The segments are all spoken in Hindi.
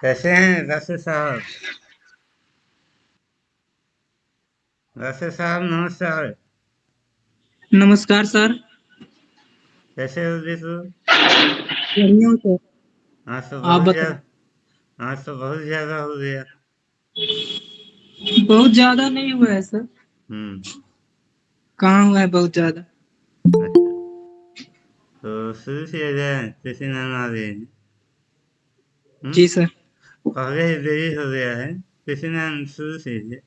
कैसे हैं वैसे साहब? वैसे साहब नमस्कार। नमस्कार सर। कैसे हो सर। आज तो आप ज़्यादा तो बहुत ज़्यादा हो गया। बहुत ज़्यादा नहीं हुआ है सर। हम्म। कहाँ हुआ है बहुत ज़्यादा? अच्छा। तो शुरू जाए किसी नाम आ गए? जी सर। पहले देरी हो गया है। किसी नाम शुरू कीजिए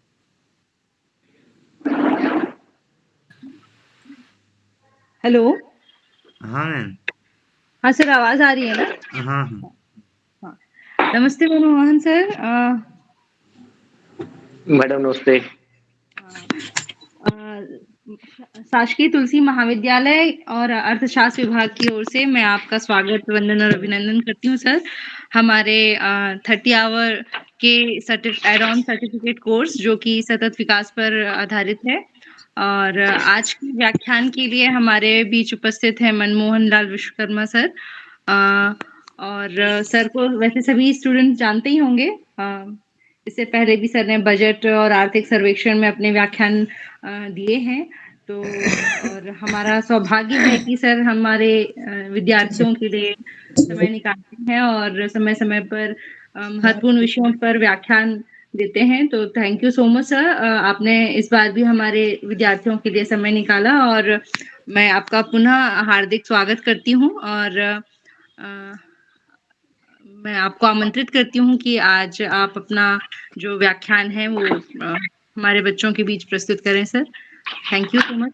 हेलो हाँ मैम हाँ सर आवाज़ आ रही है ना? हाँ हाँ। नमस्ते मनमोहन सर मैडम नमस्ते। शासकीय तुलसी महाविद्यालय और अर्थशास्त्र विभाग की ओर से मैं आपका स्वागत वंदन और अभिनंदन करती हूँ सर हमारे थर्टी आवर के एड ऑन सर्टिफिकेट कोर्स जो कि सतत विकास पर आधारित है। और आज के व्याख्यान के लिए हमारे बीच उपस्थित है मनमोहन लाल विश्वकर्मा सर। और सर को वैसे सभी स्टूडेंट जानते ही होंगे। इससे पहले भी सर ने बजट और आर्थिक सर्वेक्षण में अपने व्याख्यान दिए हैं। तो और हमारा सौभाग्य है कि सर हमारे विद्यार्थियों के लिए समय निकालते हैं और समय समय पर महत्वपूर्ण विषयों पर व्याख्यान देते हैं। तो thank you so much sir आपने इस बार भी हमारे विद्यार्थियों के लिए समय निकाला और मैं आपका पुनः हार्दिक स्वागत करती हूँ और अ, मैं आपको आमंत्रित करती हूँ कि आज आप अपना जो व्याख्यान है वो हमारे बच्चों के बीच प्रस्तुत करें sir thank you so much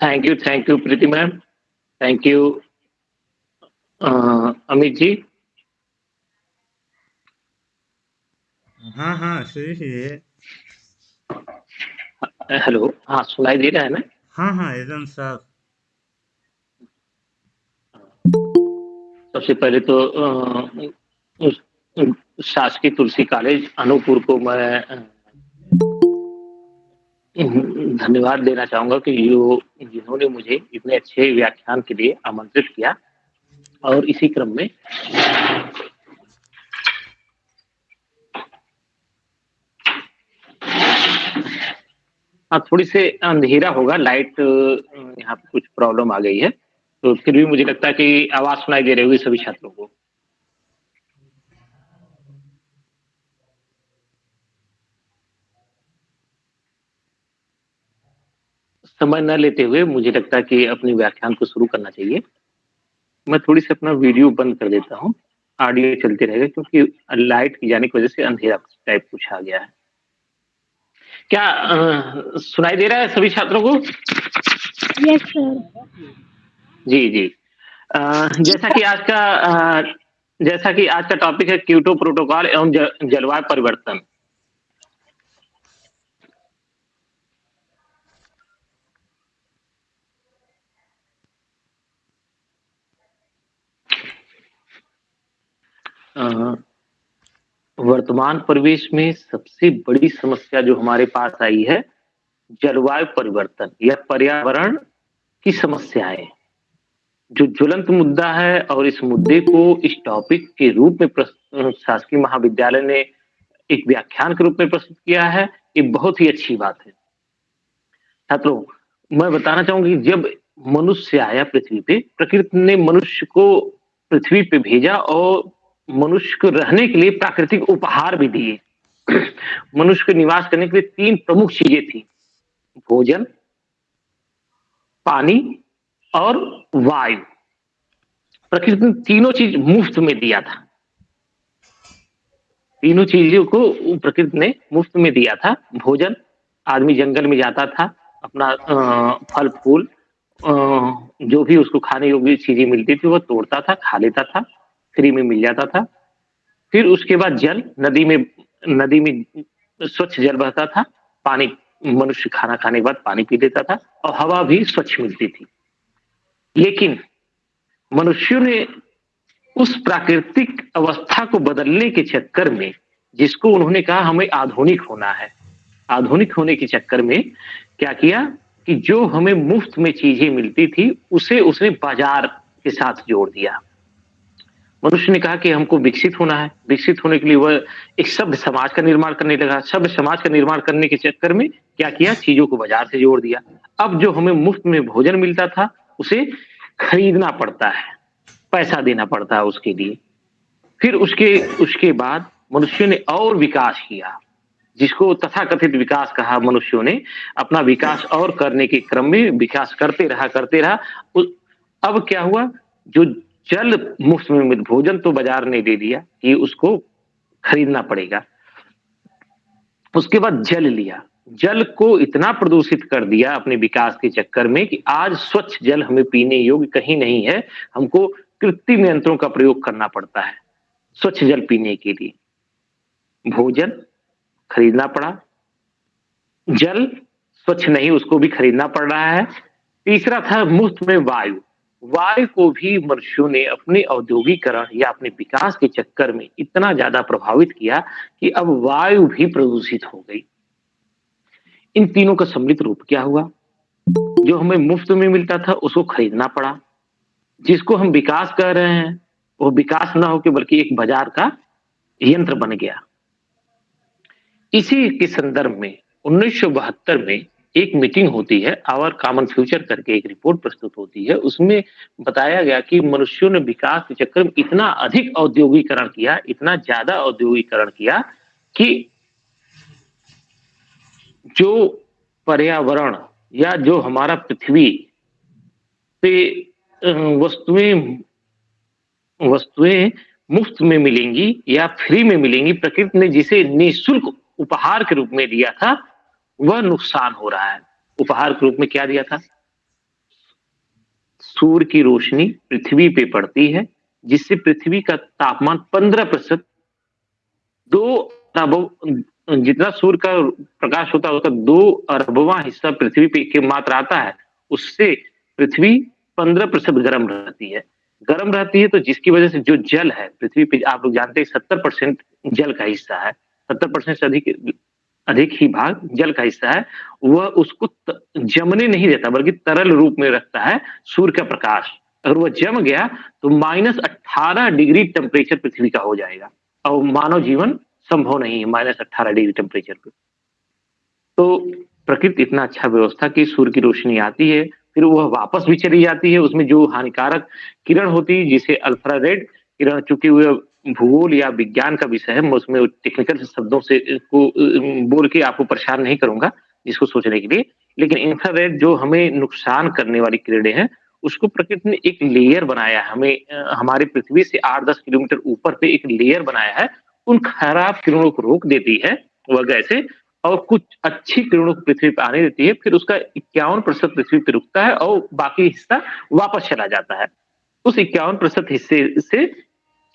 thank you thank you Preeti ma'am thank you Amit ji हाँ हाँ शुरू हेलो हाँ सुनाई दे रहा है ना? हाँ हाँ एकदम साफ़। सबसे पहले तो उस- शासकीय तुलसी कॉलेज, अनूपपुर को मैं धन्यवाद देना चाहूँगा कि जो जिन्होंने मुझे इतने अच्छे व्याख्यान के लिए आमंत्रित किया। और इसी क्रम में हाँ थोड़ी से अंधेरा होगा, लाइट यहाँ पे कुछ प्रॉब्लम आ गई है। तो फिर भी मुझे लगता है कि आवाज़ सुनाई दे रही होगी सभी छात्रों को। समय न लेते हुए मुझे लगता है कि अपने व्याख्यान को शुरू करना चाहिए। मैं थोड़ी सी अपना वीडियो बंद कर देता हूँ। ऑडियो चलते रहेगा क्योंकि लाइट की जाने की वजह से अंधेरा टाइप कुछ आ गया है। क्या अ, सुनाई दे रहा है सभी छात्रों को? यस सर जी जी। अ, जैसा कि आज का अ, जैसा कि आज का टॉपिक है क्यूटो प्रोटोकॉल एवं जलवायु परिवर्तन। वर्तमान परिवेश में सबसे बड़ी समस्या जो हमारे पास आई है, जलवायु परिवर्तन या पर्यावरण की समस्याएँ। जो ज्वलंत मुद्दा है और इस मुद्दे को इस टॉपिक के रूप में शासकीय महाविद्यालय ने एक व्याख्यान के रूप में प्रस्तुत किया है, ये बहुत ही अच्छी बात है। छात्रों, मैं बताना चाहूँगी जब मनुष्य आया पृथ्वी पे, प्रकृति ने मनुष्य को पृथ्वी पे भेजा और मनुष्य को रहने के लिए प्राकृतिक उपहार भी दिए। मनुष्य को निवास करने के लिए तीन प्रमुख चीज़ें थी। भोजन पानी और वायु। प्रकृति ने तीनों चीज़ मुफ़्त में दिया था। तीनों चीज़ों को प्रकृति ने मुफ़्त में दिया था। भोजन आदमी जंगल में जाता था अपना अ, फल फूल अ, जो भी उसको खाने योग्य चीज़ें मिलती थी वो तोड़ता था खा लेता था। फ्री में मिल जाता था। फिर उसके बाद जल नदी में नदी में स्वच्छ जल बहता था। पानी, मनुष्य खाना खाने के बाद पानी पी लेता था और हवा भी स्वच्छ मिलती थी। लेकिन मनुष्यों ने उस प्राकृतिक अवस्था को बदलने के चक्कर में, जिसको उन्होंने कहा हमें आधुनिक होना है, आधुनिक होने के चक्कर में क्या किया कि जो हमें मुफ़्त में चीज़ें मिलती थी, उसे उसने बाज़ार के साथ जोड़ दिया। मनुष्य ने कहा कि हमको विकसित होना है। विकसित होने के लिए वह एक सभ्य समाज का निर्माण करने लगा। सभ्य समाज का निर्माण करने के चक्कर में क्या किया? चीज़ों को बाज़ार से जोड़ दिया। अब जो हमें मुफ़्त में भोजन मिलता था, उसे खरीदना पड़ता है। पैसा देना पड़ता है उसके लिए। फिर उसके उसके बाद मनुष्य ने और विकास किया, जिसको तथाकथित विकास कहा मनुष्यों ने। अपना विकास और करने के क्रम में विकास करते रहा करते रहा। अब क्या हुआ? जो जल मुफ़्त में मिल भोजन तो बाज़ार ने दे दिया कि उसको खरीदना पड़ेगा। उसके बाद जल लिया। जल को इतना प्रदूषित कर दिया अपने विकास के चक्कर में कि आज स्वच्छ जल हमें पीने योग्य कहीं नहीं है, हमको कृत्रिम यंत्रों का प्रयोग करना पड़ता है, स्वच्छ जल पीने के लिए। भोजन खरीदना पड़ा। जल स्वच्छ नहीं, उसको भी खरीदना पड़ रहा है। तीसरा था मुफ़्त में वायु। वायु को भी मनुष्यों ने अपने औद्योगिकरण या अपने विकास के चक्कर में इतना ज़्यादा प्रभावित किया कि अब वायु भी प्रदूषित हो गई। इन तीनों का सम्मिलित रूप क्या हुआ? जो हमें मुफ़्त में मिलता था, उसको खरीदना पड़ा। जिसको हम विकास कर रहे हैं, वो विकास ना होकर बल्कि एक बाज़ार का यंत्र बन गया। इसी के संदर्भ में, उन्नीस सौ बहत्तर में एक मीटिंग होती है आवर कॉमन फ्यूचर करके एक रिपोर्ट प्रस्तुत होती है। उसमें बताया गया कि मनुष्यों ने विकास के चक्कर में इतना अधिक औद्योगिकरण किया, इतना ज़्यादा औद्योगिकरण किया कि जो पर्यावरण या जो हमारा पृथ्वी पे वस्तुएँ वस्तुएँ मुफ़्त में मिलेंगी या फ्री में मिलेंगी, प्रकृति ने जिसे निःशुल्क उपहार के रूप में दिया था वह नुकसान हो रहा है। उपहार के रूप में क्या दिया था? सूर्य की रोशनी पृथ्वी पे पड़ती है, जिससे पृथ्वी का तापमान पंद्रह प्रतिशत दो अरब, जितना सूर्य का प्रकाश होता है, उसका दो अरबवा हिस्सा पृथ्वी पे के मात्र आता है, उससे पृथ्वी पंद्रह प्रतिशत गर्म रहती है। गर्म रहती है तो जिसकी वजह से जो जल है, पृथ्वी पे आप लोग जानते हैं, सत्तर परसेंट जल का हिस्सा है। सत्तर परसेंट से अधिक अधिक ही भाग जल का हिस्सा है, वह उसको जमने नहीं देता, बल्कि तरल रूप में रखता है सूर्य का प्रकाश। अगर वह जम गया तो माइनस अट्ठारह डिग्री टेम्परेचर पृथ्वी का हो जाएगा। और मानव जीवन संभव नहीं है माइनस अट्ठारह डिग्री टेम्परेचर पे। तो प्रकृति इतना अच्छा व्यवस्था की सूर्य की रोशनी आती है, फिर वह वापस भी चली जाती है, उसमें जो हानिकारक किरण होती है, जिसे अल्फ्रा रेड किरण चुके हुए भूगोल या विज्ञान का विषय है, मैं उसमें टेक्निकल शब्दों से को बोल के आपको परेशान नहीं करूँगा जिसको सोचने के लिए। लेकिन इंफ्रारेड जो हमें नुकसान करने वाली किरणें हैं, उसको प्रकृति ने एक लेयर बनाया है। हमें हमारे पृथ्वी से आठ दस किलोमीटर ऊपर पे एक लेयर बनाया है। उन खराब किरणों को रोक देती है, वह गैसे, और कुछ अच्छी किरणों को पृथ्वी पर आने देती है, फिर उसका इक्यावन प्रतिशत पृथ्वी पर रुकता है, और बाकी हिस्सा वापस चला जाता है। उस इक्यावन प्रतिशत हिस्से से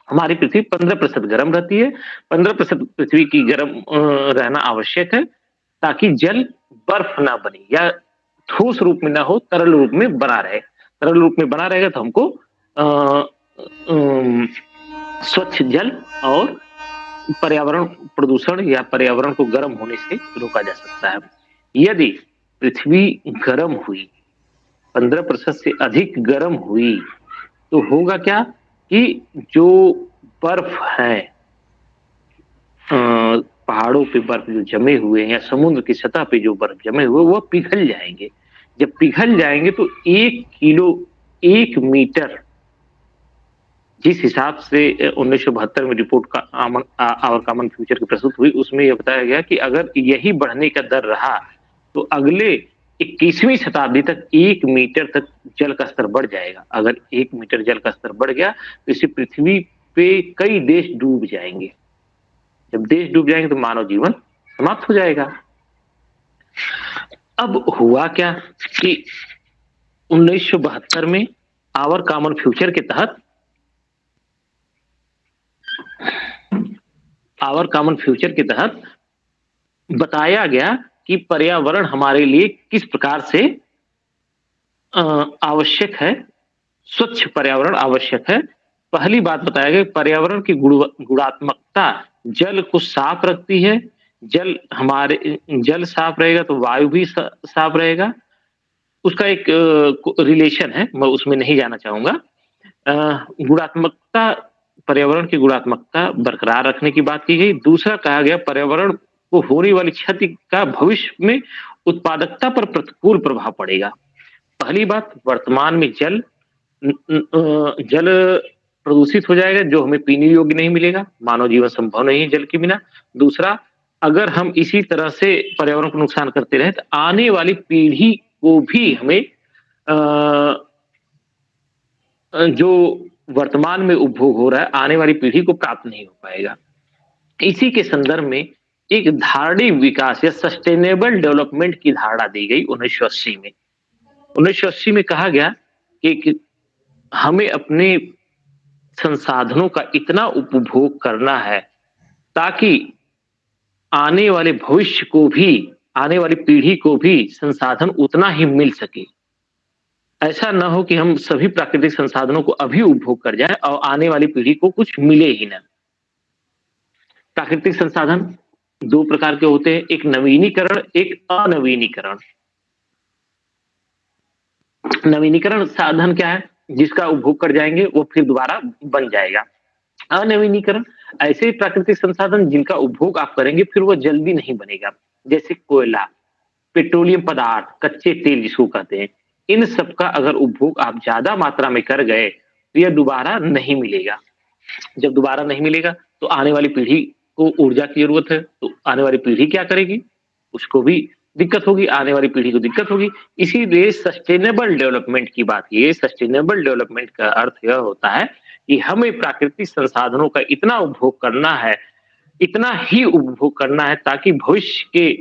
हमारी पृथ्वी पंद्रह प्रतिशत गर्म रहती है, पंद्रह प्रतिशत पृथ्वी की गर्म रहना आवश्यक है, ताकि जल बर्फ़ ना बने या ठोस रूप में ना हो, तरल रूप में बना रहे। तरल रूप में बना रहेगा तो हमको स्वच्छ जल और पर्यावरण प्रदूषण या पर्यावरण को गर्म होने से रोका जा सकता है। यदि पृथ्वी गर्म हुई, पंद्रह प्रतिशत से अधिक गर्म हुई तो होगा क्या? कि जो बर्फ़ है पहाड़ों पे बर्फ़ जो जमे हुए हैं या समुद्र की सतह पे जो बर्फ़ जमे हुए वह पिघल जाएँगे। जब पिघल जाएँगे तो एक किलो, एक मीटर जिस हिसाब से उन्नीस सौ बहत्तर में रिपोर्ट का आमन आवर कॉमन फ्यूचर की प्रस्तुत हुई, उसमें यह बताया गया कि अगर यही बढ़ने का दर रहा तो अगले इक्कीसवीं शताब्दी तक एक मीटर तक जल का स्तर बढ़ जाएगा। अगर एक मीटर जल का स्तर बढ़ गया तो इसी पृथ्वी पे कई देश डूब जाएँगे। जब देश डूब जाएँगे तो मानव जीवन समाप्त हो जाएगा। अब हुआ क्या कि उन्नीस सौ बहत्तर में आवर कॉमन फ्यूचर के तहत आवर कॉमन फ्यूचर के तहत बताया गया कि पर्यावरण हमारे लिए किस प्रकार से आवश्यक है? स्वच्छ पर्यावरण आवश्यक है। पहली बात बताया गया पर्यावरण की गुणात्मकता जल को साफ़ रखती है। जल हमारे, जल साफ़ रहेगा तो वायु भी साफ़ रहेगा। उसका एक रिलेशन है, मैं उसमें नहीं जाना चाहूँगा। गुणात्मकता, पर्यावरण की गुणात्मकता बरकरार रखने की बात की गई। दूसरा कहा गया, पर्यावरण को होने वाली क्षति का भविष्य में उत्पादकता पर प्रतिकूल प्रभाव पड़ेगा। पहली बात, वर्तमान में जल जल प्रदूषित हो जाएगा, जो हमें पीने योग्य नहीं मिलेगा। मानव जीवन संभव नहीं है जल के बिना। दूसरा, अगर हम इसी तरह से पर्यावरण को नुकसान करते रहे तो आने वाली पीढ़ी को भी हमें जो वर्तमान में उपभोग हो रहा है, आने वाली पीढ़ी को प्राप्त नहीं हो पाएगा। इसी के संदर्भ में एक धारणी विकास या सस्टेनेबल डेवलपमेंट की धारणा दी गई उन्नीस सौ अस्सी में। उन्नीस सौ अस्सी में कहा गया कि हमें अपने संसाधनों का इतना उपभोग करना है ताकि आने वाले भविष्य को भी, आने वाली पीढ़ी को भी संसाधन उतना ही मिल सके। ऐसा ना हो कि हम सभी प्राकृतिक संसाधनों को अभी उपभोग कर जाए और आने वाली पीढ़ी को कुछ मिले ही ना। प्राकृतिक संसाधन दो प्रकार के होते हैं, एक नवीनीकरण, एक अनवीनीकरण। नवीनीकरण साधन क्या है? जिसका उपभोग कर जाएँगे, वो फिर दोबारा बन जाएगा। अनवीनीकरण ऐसे प्राकृतिक संसाधन जिनका उपभोग आप करेंगे, फिर वो जल्दी नहीं बनेगा। जैसे कोयला, पेट्रोलियम पदार्थ, कच्चे तेल जिसको कहते हैं, इन सब का अगर उपभोग आप ज़्यादा मात्रा में कर गए तो यह दोबारा नहीं मिलेगा। जब दोबारा नहीं मिलेगा तो आने वाली पीढ़ी को ऊर्जा की ज़रूरत है तो आने वाली पीढ़ी क्या करेगी? उसको भी दिक्कत होगी, आने वाली पीढ़ी को दिक्कत होगी। इसीलिए सस्टेनेबल डेवलपमेंट की बात की सस्टेनेबल डेवलपमेंट का अर्थ यह होता है कि हमें प्राकृतिक संसाधनों का इतना उपभोग करना है, इतना ही उपभोग करना है ताकि भविष्य के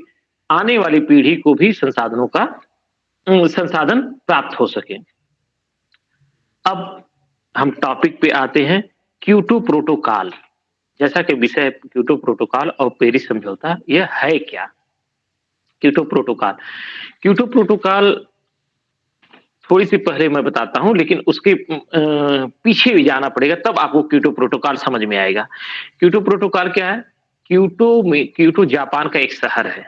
आने वाली पीढ़ी को भी संसाधनों का संसाधन प्राप्त हो सके। अब हम टॉपिक पे आते हैं क्यूटो प्रोटोकॉल जैसा कि विषय क्यूटो प्रोटोकॉल और पेरिस समझौता, यह है क्या? क्यूटो प्रोटोकॉल क्यूटो प्रोटोकॉल थोड़ी सी पहले मैं बताता हूँ, लेकिन उसके पीछे भी जाना पड़ेगा, तब आपको क्यूटो प्रोटोकॉल समझ में आएगा। क्यूटो प्रोटोकॉल क्या है? क्यूटो में क्यूटो जापान का एक शहर है।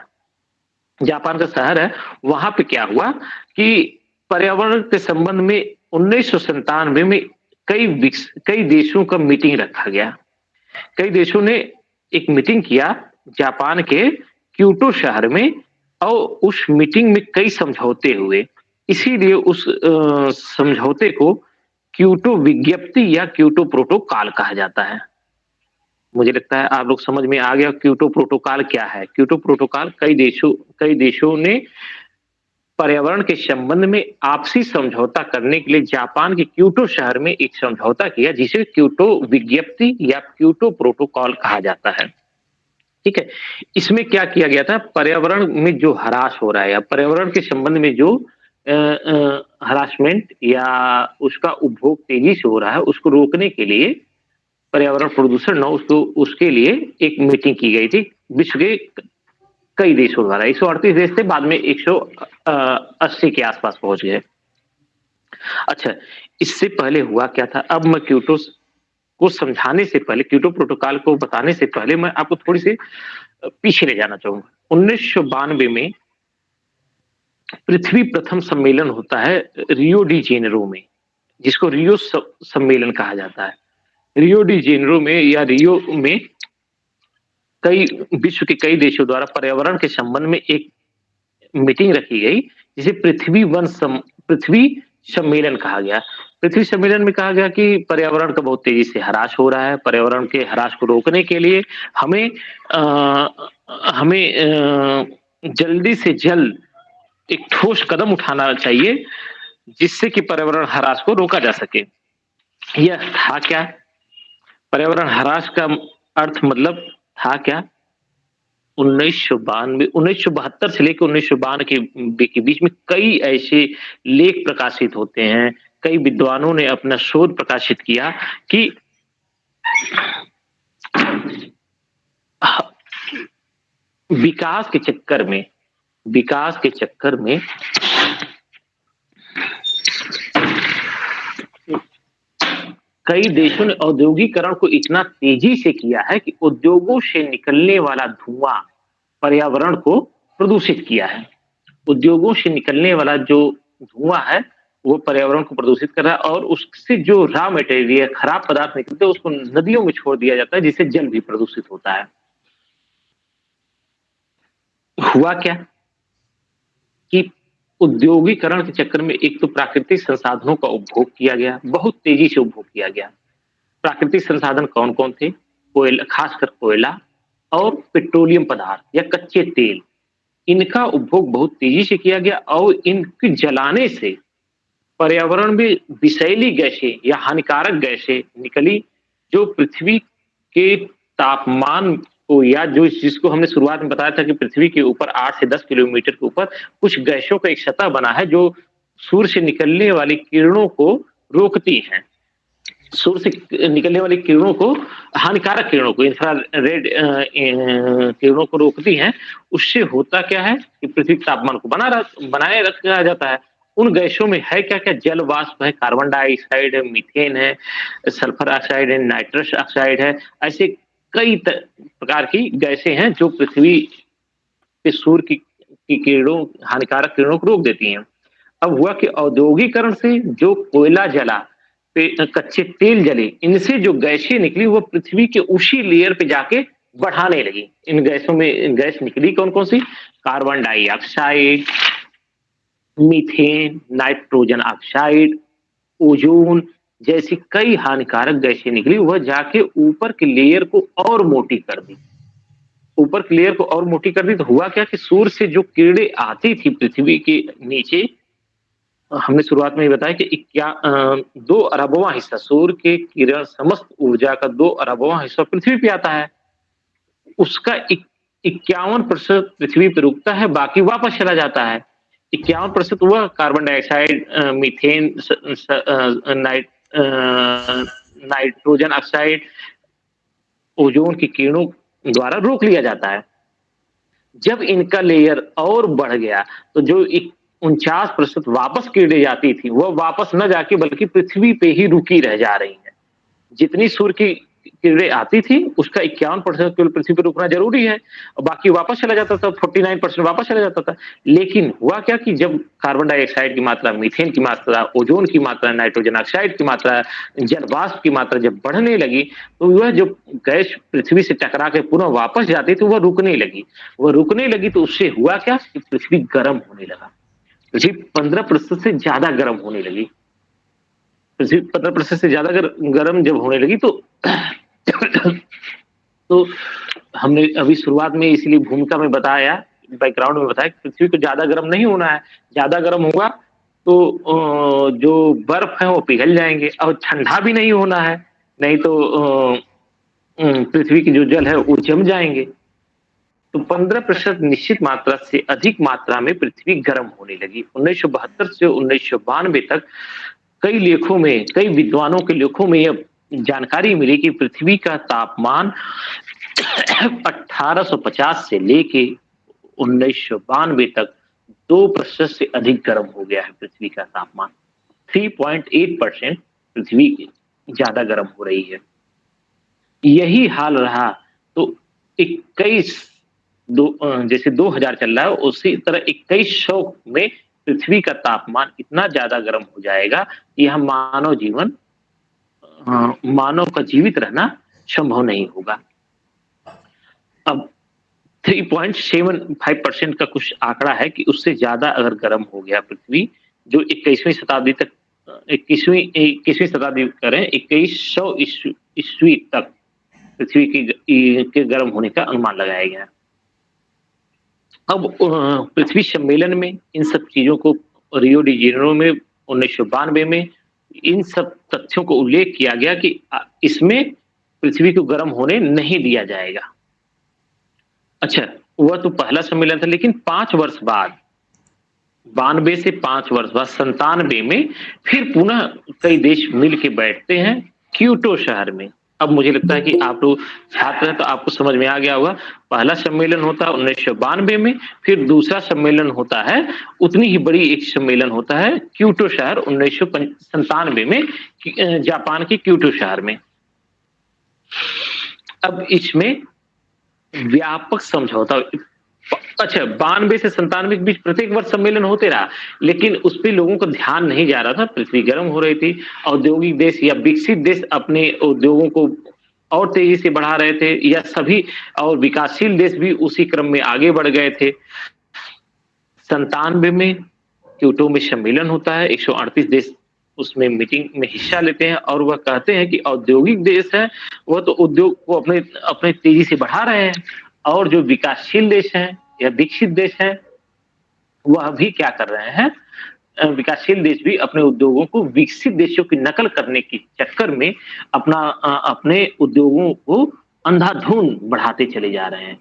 जापान का शहर है, वहाँ पे क्या हुआ कि पर्यावरण के संबंध में उन्नीस में कई कई देशों का मीटिंग रखा गया। कई देशों ने एक मीटिंग किया जापान के क्यूटो शहर में, और उस मीटिंग में कई समझौते हुए। इसीलिए उस समझौते को क्यूटो विज्ञप्ति या क्यूटो प्रोटोकॉल कहा जाता है। मुझे लगता है आप लोग समझ में आ गया क्यूटो प्रोटोकॉल क्या है। क्यूटो प्रोटोकॉल कई देशों कई देशों ने पर्यावरण के संबंध में आपसी समझौता करने के लिए जापान के क्यूटो शहर में एक समझौता किया, जिसे क्यूटो विज्ञप्ति या क्यूटो प्रोटोकॉल कहा जाता है। ठीक है? इसमें क्या किया गया था? पर्यावरण में जो हरास हो रहा है या पर्यावरण के संबंध में जो हरासमेंट या उसका उपभोग तेज़ी से हो रहा है, उसको रोकने के लिए पर्यावरण प्रदूषण न, उसको, उसके लिए एक मीटिंग की गई थी। विश्व के, कई देशों द्वारा। एक सौ अड़तीस देश थे, बाद में एक सौ अस्सी के आसपास पहुँच गए। अच्छा इससे पहले हुआ क्या था? अब मैं क्यूटो को समझाने से पहले क्यूटो प्रोटोकॉल को बताने से पहले मैं आपको थोड़ी सी पीछे ले जाना चाहूँगा। उन्नीस सौ बानवे में पृथ्वी प्रथम सम्मेलन होता है रियो डी जेनरो में, जिसको रियो सम्मेलन कहा जाता है। रियो डी जेनरो में या रियो में कई, विश्व के कई देशों द्वारा पर्यावरण के संबंध में एक मीटिंग रखी गई जिसे पृथ्वी वन सम, पृथ्वी सम्मेलन कहा गया। पृथ्वी सम्मेलन में कहा गया कि पर्यावरण का बहुत तेज़ी से हराश हो रहा है। पर्यावरण के हराश को रोकने के लिए हमें आ, हमें आ, जल्दी से जल्द एक ठोस कदम उठाना चाहिए जिससे कि पर्यावरण हराश को रोका जा सके। यह था क्या? पर्यावरण हराश का अर्थ मतलब था क्या? उन्नीस सौ बानवे, उन्नीस सौ बहत्तर से लेकर उन्नीस सौ बानवे के बीच में कई ऐसे लेख प्रकाशित होते हैं। कई विद्वानों ने अपना शोध प्रकाशित किया कि विकास के चक्कर में, विकास के चक्कर में कई देशों ने औद्योगिकरण को इतना तेज़ी से किया है कि उद्योगों से निकलने वाला धुआँ पर्यावरण को प्रदूषित किया है। उद्योगों से निकलने वाला जो धुआँ है, वो पर्यावरण को प्रदूषित कर रहा है और उससे जो रॉ मटेरियल खराब पदार्थ निकलते हैं, उसको नदियों में छोड़ दिया जाता है, जिससे जल भी प्रदूषित होता है। हुआ क्या कि उद्योगीकरण के चक्कर में एक तो प्राकृतिक संसाधनों का उपभोग किया गया, बहुत तेज़ी से उपभोग किया गया। प्राकृतिक संसाधन कौन कौन थे? कोयला, खासकर कोयला और पेट्रोलियम पदार्थ या कच्चे तेल। इनका उपभोग बहुत तेज़ी से किया गया और इनके जलाने से पर्यावरण में विषैली गैसें या हानिकारक गैसें निकली, जो पृथ्वी के तापमान को या जो जिसको हमने शुरुआत में बताया था कि पृथ्वी के ऊपर आठ से दस किलोमीटर के ऊपर कुछ गैसों का एक सतह बना है जो सूर्य से निकलने वाली किरणों को रोकती हैं। सूर्य से निकलने वाली किरणों को, हानिकारक किरणों को इंफ्रा रेड किरणों को रोकती हैं। उससे होता क्या है कि पृथ्वी के तापमान को बना बनाए रखा जाता है। उन गैसों में है क्या क्या जल, वाष्प है कार्बन डाइऑक्साइड है मीथेन है सल्फ़र ऑक्साइड है नाइट्रस ऑक्साइड है, ऐसे कई प्रकार की गैसें हैं जो पृथ्वी के सूर्य की, की किरणों हानिकारक किरणों को रोक देती हैं। अब हुआ कि औद्योगिकरण से जो कोयला जला कच्चे तेल जले इनसे जो गैसें निकली वो पृथ्वी के उसी लेयर पे जाके बढ़ाने लगी। इन गैसों में गैस निकली कौन कौन सी? Carbon dioxide methane nitrogen oxide ozone जैसी कई हानिकारक गैसें निकली, वह जाके ऊपर के लेयर को और मोटी कर दी। ऊपर के लेयर को और मोटी कर दी तो हुआ क्या कि सूर्य से जो किरणें आती थी पृथ्वी के नीचे, हमने शुरुआत में ही बताया कि इक्या दो अरबवा हिस्सा, सूर्य के किरण समस्त ऊर्जा का दो अरबवा हिस्सा पृथ्वी पे आता है। उसका इक्यावन प्रतिशत पृथ्वी पर रुकता है, बाकी वापस चला जाता है। इक्यावन प्रतिशत वह कार्बन डाइऑक्साइड मीथेन नाइट नाइट्रोजन ऑक्साइड ओजोन की किरणों द्वारा रोक लिया जाता है। जब इनका लेयर और बढ़ गया तो जो उनचास प्रतिशत वापस कीड़े जाती थी वह वापस न जाके बल्कि पृथ्वी पे ही रुकी रह जा रही है। जितनी सूर्य की किरणें आती थी, उसका इक्यावन परसेंट केवल पृथ्वी पर रुकना ज़रूरी है और बाकी वापस चला जाता था, फोर्टी नाइन परसेंट वापस चला जाता था। लेकिन हुआ क्या कि जब कार्बन डाइऑक्साइड की मात्रा मीथेन की मात्रा ओजोन की मात्रा नाइट्रोजन ऑक्साइड की मात्रा, जलवाष्प की मात्रा जब बढ़ने लगी तो वह जो गैस पृथ्वी से टकरा के पुनः वापस जाती थी, वह रुकने लगी। वह रुकने लगी तो उससे हुआ क्या कि पृथ्वी गर्म होने लगा। पृथ्वी पंद्रह प्रतिशत से ज़्यादा गर्म होने लगी। पृथ्वी पंद्रह प्रतिशत से ज़्यादा अगर गर्म जब होने लगी तो तो हमने अभी शुरुआत में इसलिए भूमिका में बताया बैकग्राउंड में बताया पृथ्वी को ज़्यादा गर्म नहीं होना है। ज़्यादा गर्म होगा तो जो बर्फ़ है वो पिघल जाएँगे और ठंडा भी नहीं होना है। नहीं तो पृथ्वी की जो जल है वो जम जाएँगे। तो 15 प्रतिशत निश्चित मात्रा से अधिक मात्रा में पृथ्वी गर्म होने लगी। उन्नीस सौ बहत्तर से उन्नीस सौ बानवे तक कई लेखों में, कई विद्वानों के लेखों में यह जानकारी मिली कि पृथ्वी का तापमान 1850 से लेके उन्नीस सौ बानवे तक दो प्रतिशत से अधिक गर्म हो गया है पृथ्वी का तापमान। 3.8 परसेंट पृथ्वी ज़्यादा गर्म हो रही है। यही हाल रहा। तो इक्कीस, दो जैसे 2000 चल रहा है, उसी तरह इक्कीस सौ में पृथ्वी का तापमान इतना ज़्यादा गर्म हो जाएगा कि यह मानव जीवन मानव का जीवित रहना संभव नहीं होगा। अब 3.75 परसेंट का कुछ आंकड़ा है कि उससे ज़्यादा अगर गर्म हो गया पृथ्वी, जो इक्कीसवीं शताब्दी तक इक्कीसवीं इक्कीसवीं शताब्दी करें, इक्कीस सौ ईस्वी तक पृथ्वी की के गर्म होने का अनुमान लगाया गया अब पृथ्वी सम्मेलन में, इन सब चीज़ों को रियो डिजेनरो में, उन्नीस सौ बानबे में, इन सब तथ्यों को उल्लेख किया गया कि इसमें पृथ्वी को गर्म होने नहीं दिया जाएगा। अच्छा वह तो पहला सम्मेलन था, लेकिन पाँच वर्ष बाद, बानवे से पाँच वर्ष बाद संतानवे में, फिर पुनः कई देश मिल के बैठते हैं, क्यूटो शहर में। अब मुझे लगता है कि आप लोग छात्र हैं तो आपको समझ में आ गया होगा। पहला सम्मेलन होता है उन्नीस सौ बानवे में, फिर दूसरा सम्मेलन होता है, उतनी ही बड़ी एक सम्मेलन होता है क्यूटो शहर उन्नीस में जापान के क्यूटो शहर में। अब इसमें व्यापक समझौता अच्छा बानवे से संतानवे के बीच प्रत्येक वर्ष सम्मेलन होते रहा, लेकिन उस पर लोगों का ध्यान नहीं जा रहा था, पृथ्वी गर्म हो रही थी, औद्योगिक देश या विकसित देश अपने उद्योगों को और तेज़ी से बढ़ा रहे थे, या सभी और विकासशील देश भी उसी क्रम में आगे बढ़ गए थे। संतानवे में क्यूटो में सम्मेलन होता है 138 देश उसमें मीटिंग में हिस्सा लेते हैं, और वह कहते हैं कि औद्योगिक देश है, वह तो उद्योग को अपने अपने तेज़ी से बढ़ा रहे हैं, और जो विकासशील देश हैं या विकसित देश हैं, वह भी क्या कर रहे हैं? विकासशील देश भी अपने उद्योगों को विकसित देशों की नकल करने के चक्कर में अपना अपने उद्योगों को अंधाधुन बढ़ाते चले जा रहे हैं।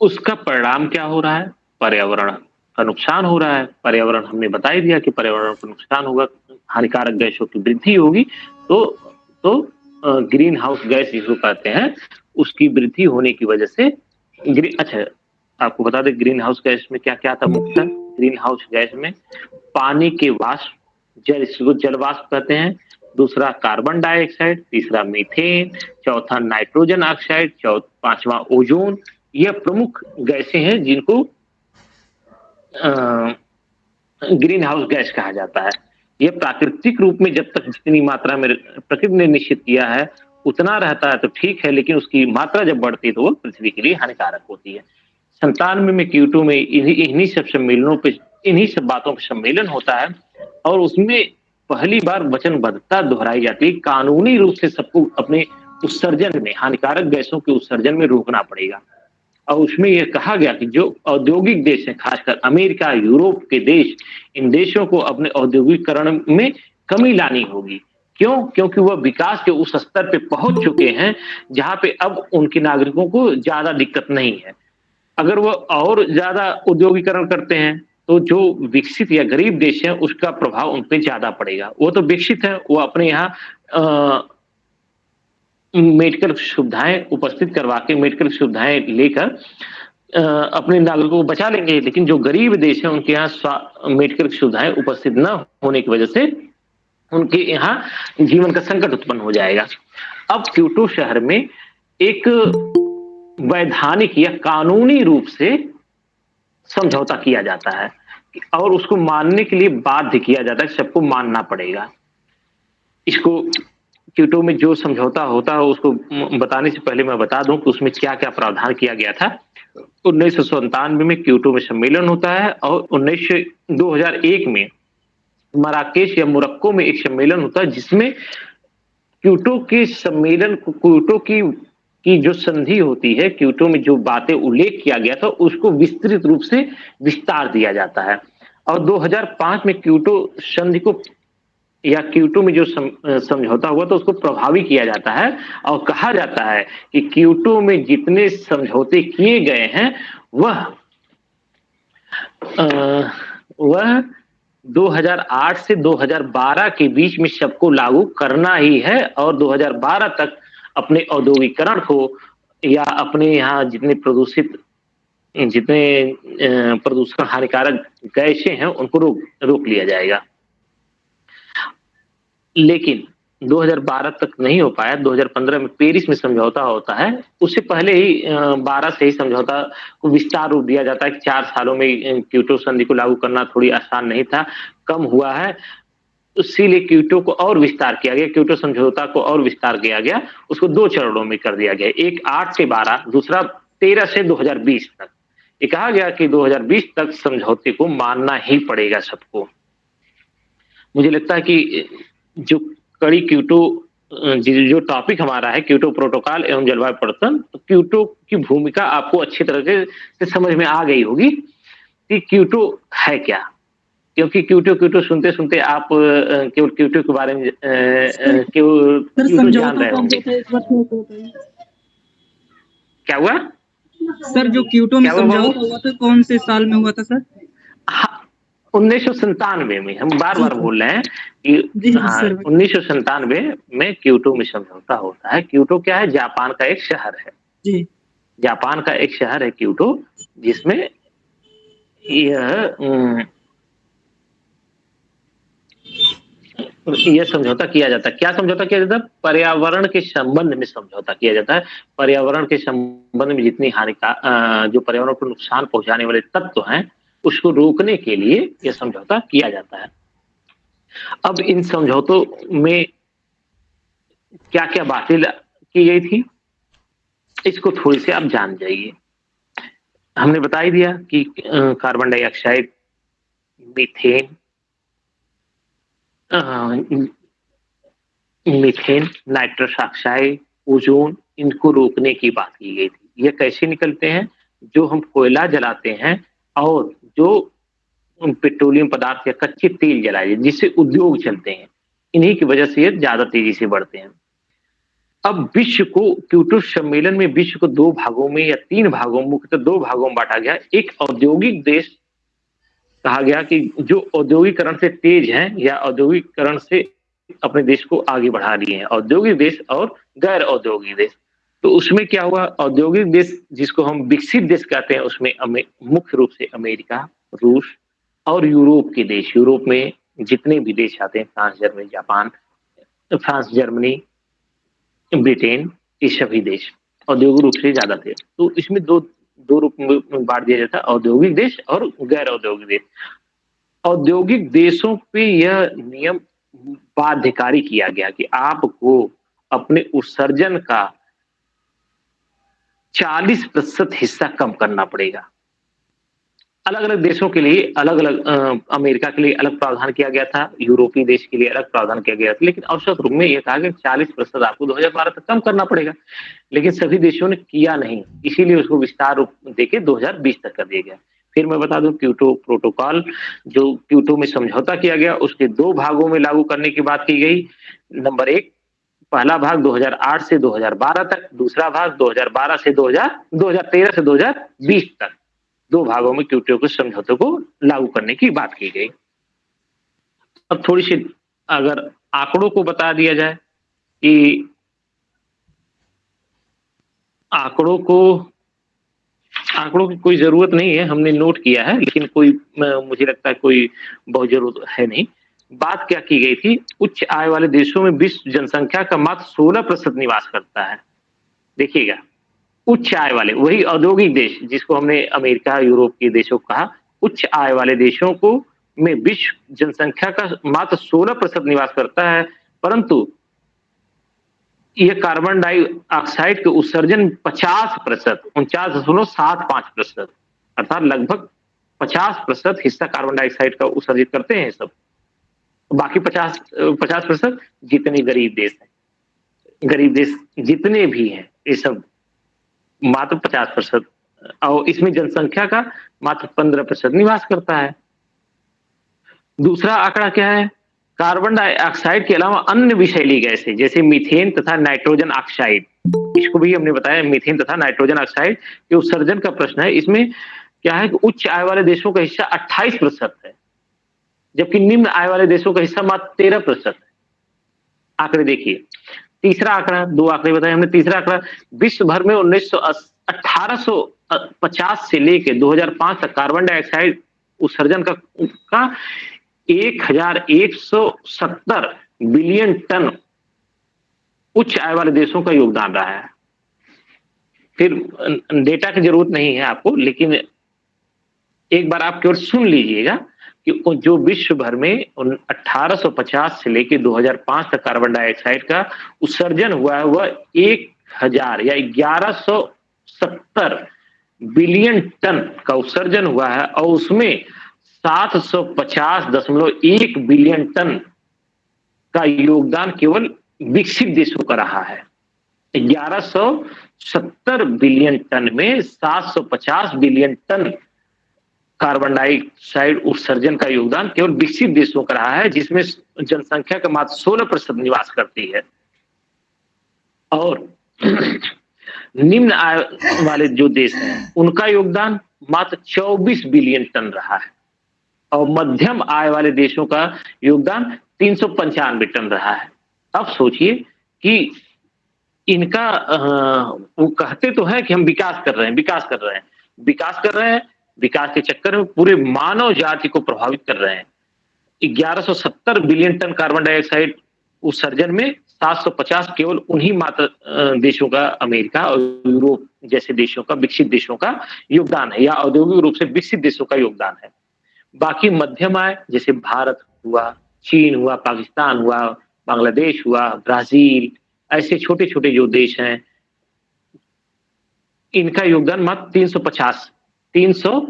उसका परिणाम क्या हो रहा है? पर्यावरण का नुकसान हो रहा है। पर्यावरण, हमने बता ही दिया कि पर्यावरण का नुकसान होगा, हानिकारक गैसों की वृद्धि होगी तो तो ग्रीन हाउस गैस जिसको कहते हैं, उसकी वृद्धि होने की वजह से अच्छा आपको बता दें ग्रीन हाउस गैस में क्या क्या था मुख्य ग्रीन हाउस गैस में पानी के वाष्प, जल इसको जल वाष्प कहते हैं। दूसरा कार्बन डाइऑक्साइड तीसरा मीथेन चौथा नाइट्रोजन ऑक्साइड चौथ पांचवा ओजोन यह प्रमुख गैसें हैं जिनको ग्रीन हाउस गैस कहा जाता है। यह प्राकृतिक रूप में जब तक जितनी मात्रा में प्रकृति ने निश्चित किया है उतना रहता है तो ठीक है, लेकिन उसकी मात्रा जब बढ़ती है तो वो पृथ्वी के लिए हानिकारक होती है। संतानवे में क्यूटू में इन्हीं सब सम्मेलनों पे, इन्हीं सब बातों का सम्मेलन होता है और उसमें पहली बार वचनबद्धता दोहराई जाती है। कानूनी रूप से सबको अपने उत्सर्जन में, हानिकारक गैसों के उत्सर्जन में रोकना पड़ेगा। और उसमें यह कहा गया कि जो औद्योगिक देश है, खासकर अमेरिका, यूरोप के देश, इन देशों को अपने औद्योगिकरण में कमी लानी होगी। क्यों? क्योंकि वह विकास के उस स्तर पे पहुँच चुके हैं, जहाँ पे अब उनके नागरिकों को ज़्यादा दिक्कत नहीं है। अगर वह और ज़्यादा उद्योगीकरण करते हैं तो जो विकसित या गरीब देश है, उसका प्रभाव उन पर ज़्यादा पड़ेगा। वो तो विकसित है, वो अपने यहाँ मेडिकल सुविधाएँ उपस्थित करवा के, मेडिकल सुविधाएँ लेकर अपने नागरिकों को बचा लेंगे। लेकिन जो गरीब देश है, उनके यहाँ मेडिकल सुविधाएँ उपस्थित न होने की वजह से उनके यहाँ जीवन का संकट उत्पन्न हो जाएगा। अब क्यूटो शहर में एक वैधानिक या कानूनी रूप से समझौता किया जाता है और उसको मानने के लिए बाध्य किया जाता है, सबको मानना पड़ेगा। इसको क्यूटो में जो समझौता होता है, उसको बताने से पहले मैं बता दूँ कि उसमें क्या क्या प्रावधान किया गया था। उन्नीस में क्यूटो में सम्मेलन होता है और उन्नीस दो में मराकेश या मुरक्को में एक सम्मेलन होता है जिसमें क्यूटो के सम्मेलन क्यूटो की की जो संधि होती है क्यूटो में जो बातें उल्लेख किया गया था उसको विस्तृत रूप से विस्तार दिया जाता है। और 2005 में क्यूटो संधि को या क्यूटो में जो समझौता हुआ तो उसको प्रभावी किया जाता है और कहा जाता है कि क्यूटो में जितने समझौते किए गए हैं वह आ, वह 2008 से 2012 के बीच में सबको लागू करना ही है और 2012 तक अपने औद्योगिकरण को या अपने यहाँ जितने प्रदूषित, जितने प्रदूषण हानिकारक गैसे हैं, उनको रोक रोक लिया जाएगा। लेकिन 2012 तक नहीं हो पाया 2015 में पेरिस में समझौता होता है, उससे पहले ही 12 से ही समझौता को विस्तार रूप दिया जाता है कि चार सालों में क्यूटो संधि को लागू करना थोड़ी आसान नहीं था, कम हुआ है, इसीलिए क्यूटो को और विस्तार किया गया, क्यूटो समझौता को और विस्तार किया गया, उसको दो चरणों में कर दिया गया, एक आठ से बारह, दूसरा तेरह से 2020 तक। ये कहा गया कि 2020 तक समझौते को मानना ही पड़ेगा सबको। मुझे लगता है कि, जो कड़ी क्यूटो जो टॉपिक हमारा है क्यूटो प्रोटोकॉल एवं जलवायु परिवर्तन तो क्यूटो की भूमिका आपको अच्छी तरह से समझ में आ गई होगी कि क्यूटो है क्या। क्योंकि क्यूटो क्यूटो सुनते सुनते आप केवल क्यूटो के बारे में केवल क्यूटो जान रहे होंगे। क्या हुआ? सर जो क्यूटो में समझौता हुआ था कौन से साल में हुआ था सर? उन्नीस सौ संतानवे में हम बार बार बोल रहे हैं कि हाँ उन्नीस सौ संतानवे में क्यूटो में समझौता होता है। क्यूटो क्या है? जापान का एक शहर है। जी। जापान का एक शहर है क्यूटो जिसमें यह यह समझौता किया जाता है। क्या समझौता किया जाता है? पर्यावरण के संबंध में समझौता किया जाता है। पर्यावरण के संबंध में जितनी हानिकार जो पर्यावरण को नुकसान पहुँचाने वाले तत्व तो हैं उसको रोकने के लिए यह समझौता किया जाता है। अब इन समझौतों में क्या क्या बातें की गई थी, इसको थोड़ी सी आप जान जाइए। हमने बता ही दिया कि carbon dioxide, methane methane, nitrous oxide, ozone, इनको रोकने की बात की गई थी। ये कैसे निकलते हैं? जो हम कोयला जलाते हैं और जो पेट्रोलियम पदार्थ या कच्चे तेल जलाए, जिससे उद्योग चलते हैं, इन्हीं की वजह से ये ज़्यादा तेज़ी से बढ़ते हैं। अब विश्व को, क्यूटो सम्मेलन में विश्व को दो भागों में या तीन भागों, मुख्यतः तो दो भागों में बांटा गया। एक औद्योगिक देश कहा गया कि जो औद्योगिकरण से तेज हैं या औद्योगिकरण से अपने देश को आगे बढ़ा लिए हैं। औद्योगिक देश और गैर औद्योगिक देश। तो उसमें क्या हुआ? औद्योगिक देश, जिसको हम विकसित देश कहते हैं, उसमें मुख्य रूप से अमेरिका, रूस और यूरोप के देश। यूरोप में जितने भी देश आते हैं, France, Germany, Japan, France, Germany, Britain, ये सभी देश औद्योगिक रूप से ज़्यादा थे। तो इसमें दो दो रूप में बांट दिया जाता है, औद्योगिक देश और गैर औद्योगिक देश। औद्योगिक देशों पे यह नियम बाध्यकारी किया गया कि आपको अपने उत्सर्जन का 40 प्रतिशत हिस्सा कम करना पड़ेगा। अलग अलग देशों के लिए अलग अलग अमेरिका के लिए अलग प्रावधान किया गया था, यूरोपीय देश के लिए अलग प्रावधान किया गया था, लेकिन औसत रूप में यह कहा गया चालीस प्रतिशत आपको 2012 तक कम करना पड़ेगा। लेकिन सभी देशों ने किया नहीं, इसीलिए उसको विस्तार रूप देके 2020 तक कर दिया गया। फिर मैं बता दूँ, क्यूटो प्रोटोकॉल, जो क्यूटो में समझौता किया गया, उसके दो भागों में लागू करने की बात की गई। नंबर एक पहला भाग 2008 से 2012 तक, दूसरा भाग 2012 से 2000 2013 से 2020 तक। दो भागों में क्यूटियो के समझौते को लागू करने की बात की गई। अब थोड़ी सी अगर आंकड़ों को बता दिया जाए कि आंकड़ों को, आंकड़ों की कोई ज़रूरत नहीं है, हमने नोट किया है, लेकिन कोई मुझे लगता है कोई बहुत ज़रूरत है नहीं। बात क्या की गई थी? उच्च आय वाले देशों में विश्व जनसंख्या का मात्र सोलह प्रतिशत निवास करता है। देखिएगा, उच्च आय वाले, वही औद्योगिक देश जिसको हमने अमेरिका, यूरोप के देशों को कहा, उच्च आय वाले देशों को में विश्व जनसंख्या का मात्र 16 प्रतिशत निवास करता है, परंतु यह कार्बन डाइऑक्साइड के उत्सर्जन 50 प्रतिशत, उनचास दशमलव सात पाँच प्रतिशत, अर्थात लगभग 50 प्रतिशत हिस्सा कार्बन डाइऑक्साइड का उत्सर्जित करते हैं सब। बाकी 50 50 प्रतिशत जितने गरीब देश हैं। गरीब देश जितने भी हैं, ये सब मात्र पचास प्रतिशत, और इसमें जनसंख्या का मात्र पंद्रह प्रतिशत निवास करता है। दूसरा आंकड़ा क्या है? कार्बन डाइऑक्साइड के अलावा अन्य विषैली गैसें, जैसे मीथेन तथा नाइट्रोजन ऑक्साइड। इसको भी हमने बताया, मीथेन तथा नाइट्रोजन ऑक्साइड के उत्सर्जन का प्रश्न है। इसमें क्या है कि उच्च आय वाले देशों का हिस्सा 28 प्रतिशत है। जबकि निम्न आय वाले देशों का हिस्सा मात्र तेरह प्रतिशत है। आंकड़े देखिए। तीसरा आंकड़ा, दो आंकड़े बताए हमने। तीसरा आंकड़ा विश्व भर में उन्नीस पचास से लेके 2005 तक कार्बन डाइऑक्साइड उत्सर्जन का का एक हज़ार एक सौ सत्तर बिलियन टन उच्च आय वाले देशों का योगदान रहा है। फिर डेटा की ज़रूरत नहीं है आपको, लेकिन एक बार आप केवल सुन लीजिएगा। कि जो विश्व भर में 1850 से लेकर 2005 तक कार्बन डाइऑक्साइड का उत्सर्जन हुआ है, वह एक हज़ार या ग्यारह सत्तर बिलियन टन का उत्सर्जन हुआ है और उसमें सात सौ पचास दशमलव एक बिलियन टन का योगदान केवल विकसित देशों का रहा है। ग्यारह सौ सत्तर बिलियन टन में सात सौ पचास बिलियन टन कार्बन डाइऑक्साइड उत्सर्जन का योगदान केवल विकसित देशों का रहा है, जिसमें जनसंख्या का मात्र सोलह प्रतिशत निवास करती है। और निम्न आय वाले जो देश हैं, उनका योगदान मात्र 24 बिलियन टन रहा है। और मध्यम आय वाले देशों का योगदान तीन सौ पंचानवे टन रहा है। अब सोचिए कि इनका वो कहते तो है कि हम विकास कर रहे हैं, विकास कर रहे हैं। विकास कर रहे हैं विकास के चक्कर में पूरे मानव जाति को प्रभावित कर रहे हैं। 1170 बिलियन टन कार्बन डाइऑक्साइड उत्सर्जन में 750 केवल उन्हीं मात्र देशों का, अमेरिका और यूरोप जैसे देशों का, विकसित देशों का योगदान है या औद्योगिक रूप से विकसित देशों का योगदान है। बाकी मध्यम आय, जैसे भारत हुआ, चीन हुआ, पाकिस्तान हुआ, बांग्लादेश हुआ, ब्राज़ील, ऐसे छोटे छोटे जो देश हैं, इनका योगदान मात्र 350 तीन सौ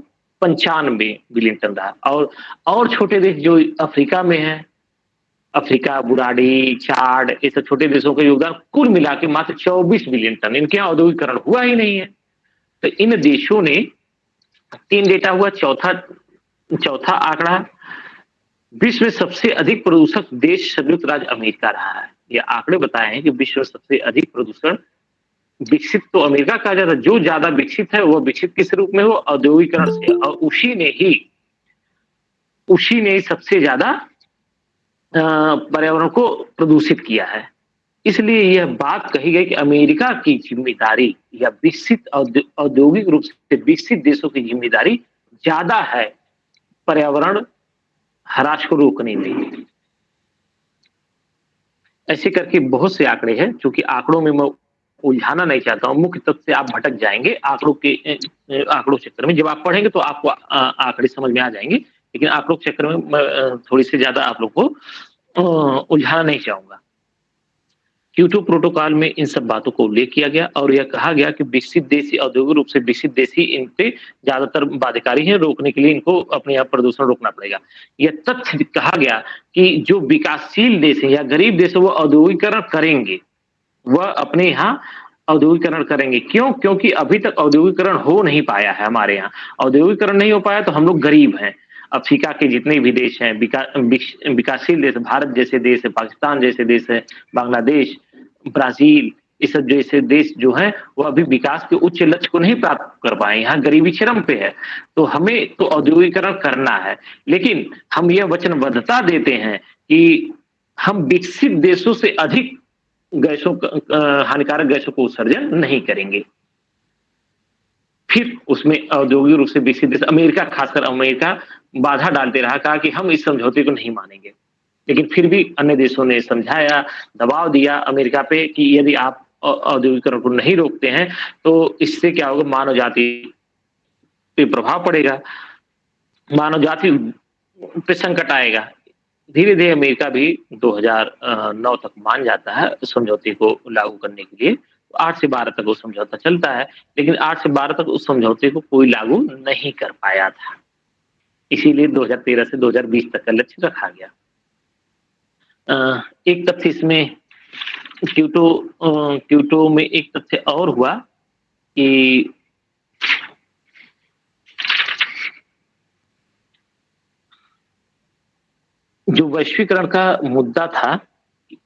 पंचानवे बिलियन टन रहा और और छोटे देश जो अफ्रीका में है, अफ्रीका, बुराडी, चाड, ये सब छोटे देशों का योगदान कुल मिला के मात्र 24 बिलियन टन। इनके यहाँ औद्योगिकरण हुआ ही नहीं है। तो इन देशों ने तीन डेटा हुआ, चौथा चौथा आंकड़ा। विश्व में सबसे अधिक प्रदूषक देश संयुक्त राज्य अमेरिका रहा है। ये आंकड़े बताए हैं कि विश्व में सबसे अधिक प्रदूषण विकसित तो अमेरिका कहा जाता है जो ज़्यादा विकसित है वह विकसित किस रूप में हो? औद्योगिकरण से। और उसी ने ही उसी ने सबसे ज़्यादा पर्यावरण को प्रदूषित किया है। इसलिए यह बात कही गई कि अमेरिका की ज़िम्मेदारी या विकसित औद्योगिक रूप से विकसित देशों की ज़िम्मेदारी ज़्यादा है पर्यावरण हराश को रोकने में। ऐसे करके बहुत से आंकड़े हैं क्योंकि आंकड़ों में मैं उलझाना नहीं चाहता हूँ। मुख्य तत्व से आप भटक जाएँगे आंकड़ों के आंकड़ों चक्कर में। जब आप पढ़ेंगे तो आपको आंकड़े समझ में आ जाएँगे। लेकिन आंकड़ों के चक्कर में थोड़ी सी ज़्यादा आप लोग को उलझाना नहीं चाहूँगा। क्यूटो प्रोटोकॉल में इन सब बातों को उल्लेख किया गया और यह कहा गया कि विकसित देश औद्योगिक रूप से विकसित देश इन पे ज़्यादातर बाध्यकारी हैं। रोकने के लिए इनको अपने यहाँ प्रदूषण रोकना पड़ेगा। यह तथ्य कहा गया कि जो विकासशील देश है या गरीब देश है, वो औद्योगिकरण करेंगे। वह अपने यहाँ औद्योगिकरण करेंगे। क्यों? क्योंकि अभी तक औद्योगिकरण हो नहीं पाया है हमारे यहाँ। औद्योगिकरण नहीं हो पाया तो हम लोग गरीब हैं। अफ्रीका के जितने भी देश हैं विकासशील देश, भारत जैसे देश है, पाकिस्तान जैसे देश है, बांग्लादेश, ब्राज़ील, इस सब जैसे देश जो है, वो अभी विकास के उच्च लक्ष्य को नहीं प्राप्त कर पाए। यहाँ गरीबी चरम पे है। तो हमें तो औद्योगिकरण करना है। लेकिन हम यह वचनबद्धता देते हैं कि हम विकसित देशों से अधिक गैसों हानिकारक गैसों को उत्सर्जन नहीं करेंगे। फिर उसमें औद्योगिक रूप से विकसित देश, अमेरिका, खासकर अमेरिका, बाधा डालते रहा, कहा कि हम इस समझौते को नहीं मानेंगे। लेकिन फिर भी अन्य देशों ने समझाया, दबाव दिया अमेरिका पे कि यदि आप औद्योगिकरण को नहीं रोकते हैं तो इससे क्या होगा? मानव जाति पे प्रभाव पड़ेगा। मानव जाति पे संकट आएगा। धीरे धीरे अमेरिका भी 2009 तक मान जाता है समझौते को लागू करने के लिए। तो आठ से बारह तक वो समझौता चलता है, लेकिन आठ से बारह तक उस समझौते को कोई लागू नहीं कर पाया था। इसीलिए 2013 से 2020 तक का लक्ष्य रखा गया। एक तथ्य इसमें, क्यूटो क्यूटो में एक तथ्य और हुआ कि जो वैश्वीकरण का मुद्दा था,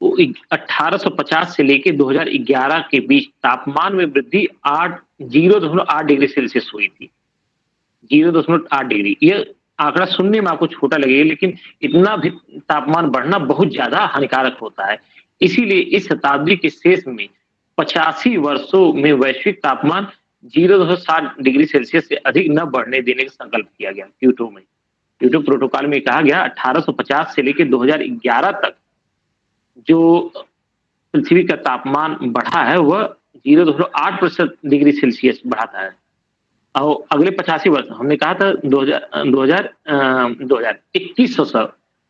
वो 1850 से लेके 2011 के बीच तापमान में वृद्धि आठ, ज़ीरो दशमलव आठ डिग्री सेल्सियस हुई थी। ज़ीरो दशमलव आठ डिग्री। ये आंकड़ा सुनने में आपको छोटा लगेगा, लेकिन इतना भी तापमान बढ़ना बहुत ज़्यादा हानिकारक होता है। इसीलिए इस शताब्दी के शेष में पचासी वर्षों में वैश्विक तापमान ज़ीरो दशमलव सात डिग्री सेल्सियस से अधिक न बढ़ने देने का संकल्प किया गया क्यूटो में। क्यूटो प्रोटोकॉल में कहा गया 1850 से लेकर 2011 तक जो पृथ्वी का तापमान बढ़ा है, वह ज़ीरो दशमलव आठ प्रतिशत डिग्री सेल्सियस बढ़ाता है। और अगले पचासी वर्ष, हमने कहा था दो हज़ार, दो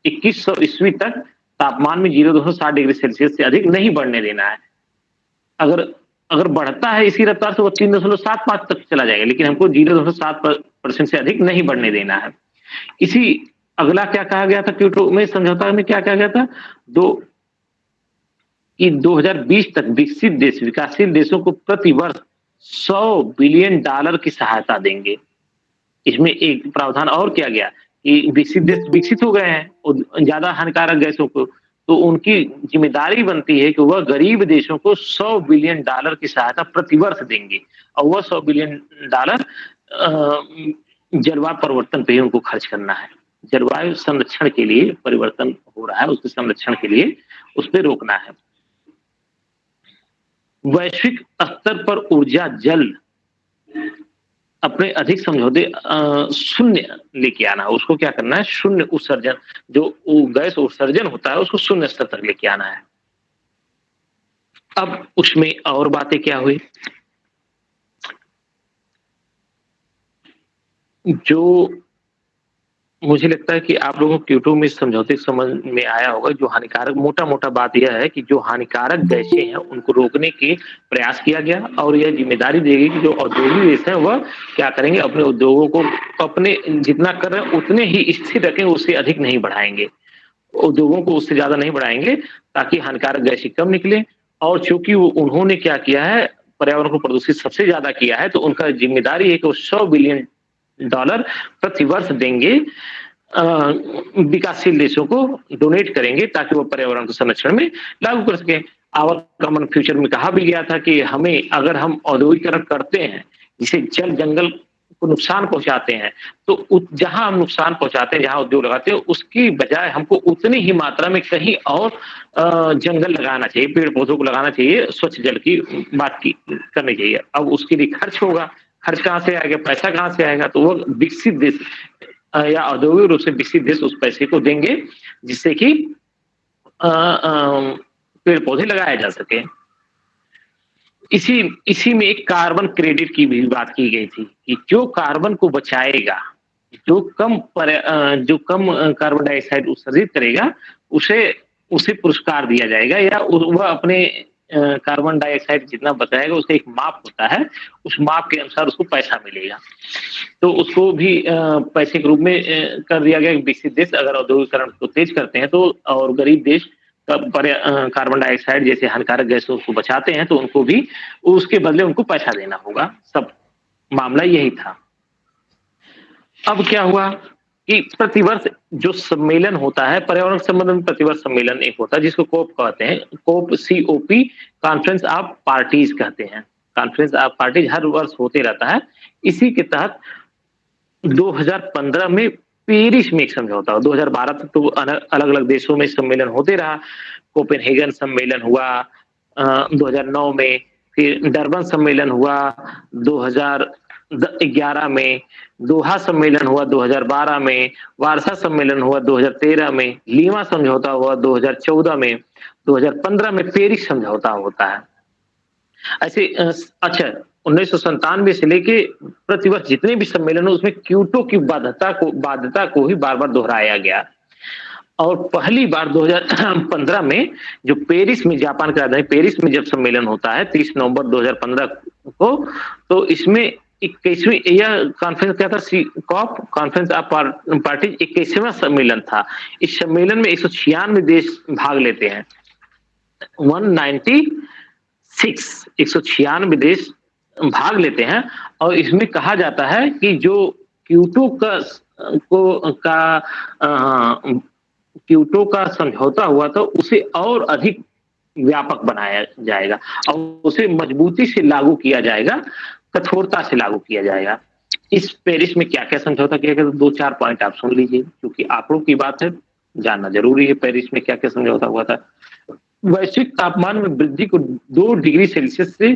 इक्कीस सौ ईस्वी तक तापमान में ज़ीरो दशमलव साठ डिग्री सेल्सियस से अधिक नहीं बढ़ने देना है। अगर अगर बढ़ता है इसी रफ्तार से, वो तीन दशमलव सात पाँच तक चला जाएगा, लेकिन हमको ज़ीरो दशमलव सात परसेंट से अधिक नहीं बढ़ने देना है। इसी अगला क्या कहा गया था क्योटो में समझौता में क्या कहा गया था? दो, कि 2020 तक विकसित देश, विकासशील देशों को प्रति वर्ष 100 बिलियन डॉलर की सहायता देंगे। इसमें एक प्रावधान और किया गया कि विकसित देश विकसित हो गए हैं ज़्यादा हानिकारक गैसों को। तो उनकी ज़िम्मेदारी बनती है कि वह गरीब देशों को 100 बिलियन डॉलर की सहायता प्रतिवर्ष देंगे। और वह 100 बिलियन डॉलर जलवायु परिवर्तन पे उनको खर्च करना है। जलवायु संरक्षण के लिए परिवर्तन हो रहा है, उसके संरक्षण के लिए उस पर रोकना है। वैश्विक स्तर पर ऊर्जा, जल अपने अधिक समझौते शून्य लेके आना है उसको क्या करना है? शून्य उत्सर्जन, जो गैस उत्सर्जन होता है, उसको शून्य स्तर तक लेके आना है। अब उसमें और बातें क्या हुई? जो मुझे लगता है कि आप लोगों को क्यूटो में समझौते समझ में आया होगा, जो हानिकारक मोटा मोटा बात यह है कि जो हानिकारक गैसें हैं, उनको रोकने के प्रयास किया गया और यह ज़िम्मेदारी देगी कि जो औद्योगिक देश है, वह क्या करेंगे, अपने उद्योगों को अपने जितना कर रहे हैं, उतने ही स्थिर रखें, उससे अधिक नहीं बढ़ाएँगे। उद्योगों को उससे ज़्यादा नहीं बढ़ाएँगे, ताकि हानिकारक गैसें कम निकले। और चूँकि उन्होंने क्या किया है, पर्यावरण को प्रदूषित सबसे ज़्यादा किया है तो उनका ज़िम्मेदारी है कि वो सौ बिलियन डॉलर प्रति वर्ष देंगे विकासशील देशों को डोनेट करेंगे ताकि वो पर्यावरण के संरक्षण में लागू कर सके। आवर कॉमन फ्यूचर में कहा भी गया था कि हमें अगर हम औद्योगिकरण करते हैं, जिसे जल जंगल को नुकसान पहुंचाते हैं तो जहाँ हम नुकसान पहुंचाते हैं, जहाँ उद्योग लगाते हैं, उसकी बजाय हमको उतनी ही मात्रा में कहीं और जंगल लगाना चाहिए पेड़ पौधों को लगाना चाहिए, स्वच्छ जल की बात की, करनी चाहिए। अब उसके लिए खर्च होगा खर्च कहाँ से आएगा, पैसा कहाँ से आएगा? तो वो विकसित देश या औद्योगिक रूप से विकसित देश उस पैसे को देंगे, जिससे कि पेड़ पौधे लगाए जा सके। इसी इसी में एक कार्बन क्रेडिट की भी बात की गई थी, कि जो कार्बन को बचाएगा, जो कम पर जो कम कार्बन डाइऑक्साइड उत्सर्जित करेगा, उसे उसे पुरस्कार दिया जाएगा, या वह अपने कार्बन डाइऑक्साइड जितना बताएगा उसका एक माप होता है। उस माप के अनुसार उसको पैसा मिलेगा। तो उसको भी पैसे के रूप में कर दिया गया विकसित देश। अगर औद्योगिकरण को तेज करते हैं तो और गरीब देश कार्बन डाइऑक्साइड जैसे हानिकारक गैसों को बचाते हैं तो उनको भी उसके बदले उनको पैसा देना होगा। सब मामला यही था। अब क्या हुआ? कि प्रतिवर्ष जो सम्मेलन होता है, पर्यावरण संबंध प्रतिवर्ष सम्मेलन एक होता है, जिसको कोप कहते हैं। COP C O P conference of parties कहते हैं। कॉन्फ्रेंस ऑफ़ पार्टीज़ हर वर्ष होते रहता है। इसी के तहत 2015 में पेरिस में एक समझौता हुआ 2012 तक तो अलग अलग देशों में सम्मेलन होते रहा। कोपेनहेगन सम्मेलन हुआ दो 2009 में फिर डरबन सम्मेलन हुआ 2011 में, दोहा सम्मेलन हुआ 2012 में, वारसा सम्मेलन हुआ 2013 में, लीमा समझौता हुआ 2014 में 2015 में पेरिस समझौता होता है। ऐसे अच्छा उन्नीस से लेके प्रतिवर्ष जितने भी सम्मेलन हो, उसमें क्यूटो की बाध्यता को बाध्यता को ही बार बार दोहराया गया। और पहली बार 2015 में जो पेरिस में, जापान की राजधानी पेरिस में जब सम्मेलन होता है 30 नवंबर 2015 को तो इसमें इक्कीसवीं यह कॉन्फ्रेंस क्या था? कॉप कॉन्फ्रेंस ऑफ़ पार्टी इक्कीसवें सम्मेलन था। इस सम्मेलन में एक सौ देश भाग लेते हैं। 196 एक देश भाग लेते हैं और इसमें कहा जाता है कि जो क्यूटो का, को, का क्यूटो का समझौता हुआ था, उसे और अधिक व्यापक बनाया जाएगा और उसे मजबूती से लागू किया जाएगा। कठोरता से लागू किया जाएगा। इस पेरिस में क्या क्या समझौता किया गया? दो, चार पॉइंट आप सुन लीजिए, क्योंकि आंकड़ों की बात है, जानना ज़रूरी है पेरिस में क्या क्या समझौता हुआ था। वैश्विक तापमान में वृद्धि को दो डिग्री सेल्सियस से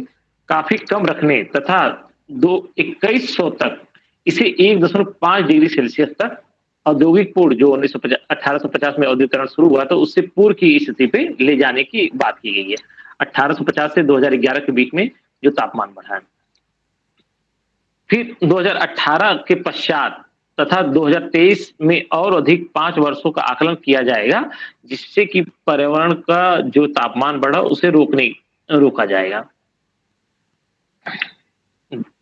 काफ़ी कम रखने तथा दो, इक्कीस सौ तक इसे एक दशमलव पाँच डिग्री सेल्सियस तक औद्योगिक पूर्व जो उन्नीस सौ पचास में औद्योगिकरण शुरू हुआ था, उससे पूर्व की स्थिति पे ले जाने की बात की गई है। 1850 से 2011 के बीच में जो तापमान बढ़ा है। फिर 2018 के पश्चात तथा 2023 में और अधिक पाँच वर्षों का आकलन किया जाएगा, जिससे कि पर्यावरण का जो तापमान बढ़ा, उसे रोकने, रोका जाएगा।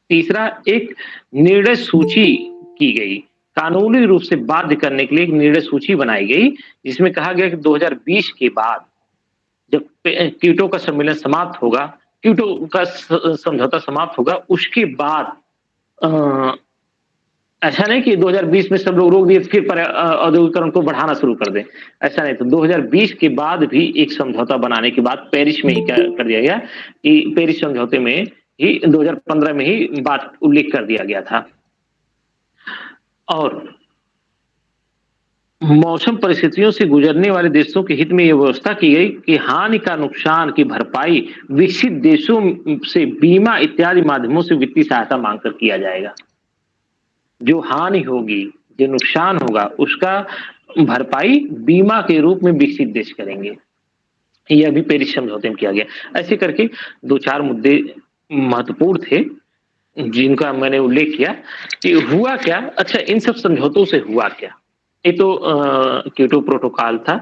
तीसरा, एक निर्णय सूची की गई। कानूनी रूप से बाध्य करने के लिए एक निर्णय सूची बनाई गई, जिसमें कहा गया कि 2020 के बाद जब कीटो का सम्मेलन समाप्त होगा, कीटो का समझौता समाप्त होगा, उसके बाद ऐसा नहीं कि 2020 में सब लोग रोक दिए, फिर औद्योगिकरण को बढ़ाना शुरू कर दें। ऐसा नहीं तो 2020 के बाद भी एक समझौता बनाने के बाद पेरिस में ही कर दिया गया, कि पेरिस समझौते में ही 2015 में ही बात उल्लेख कर दिया गया था। और मौसम परिस्थितियों से गुजरने वाले देशों के हित में यह व्यवस्था की गई कि हानि का नुकसान की भरपाई विकसित देशों से बीमा इत्यादि माध्यमों से वित्तीय सहायता मांगकर किया जाएगा। जो हानि होगी, जो नुकसान होगा, उसका भरपाई बीमा के रूप में विकसित देश करेंगे। यह भी पेरिस समझौते में किया गया। ऐसे करके दो चार मुद्दे महत्वपूर्ण थे, जिनका मैंने उल्लेख किया कि हुआ क्या? अच्छा इन सब समझौतों से हुआ क्या? ये तो क्योटो प्रोटोकॉल था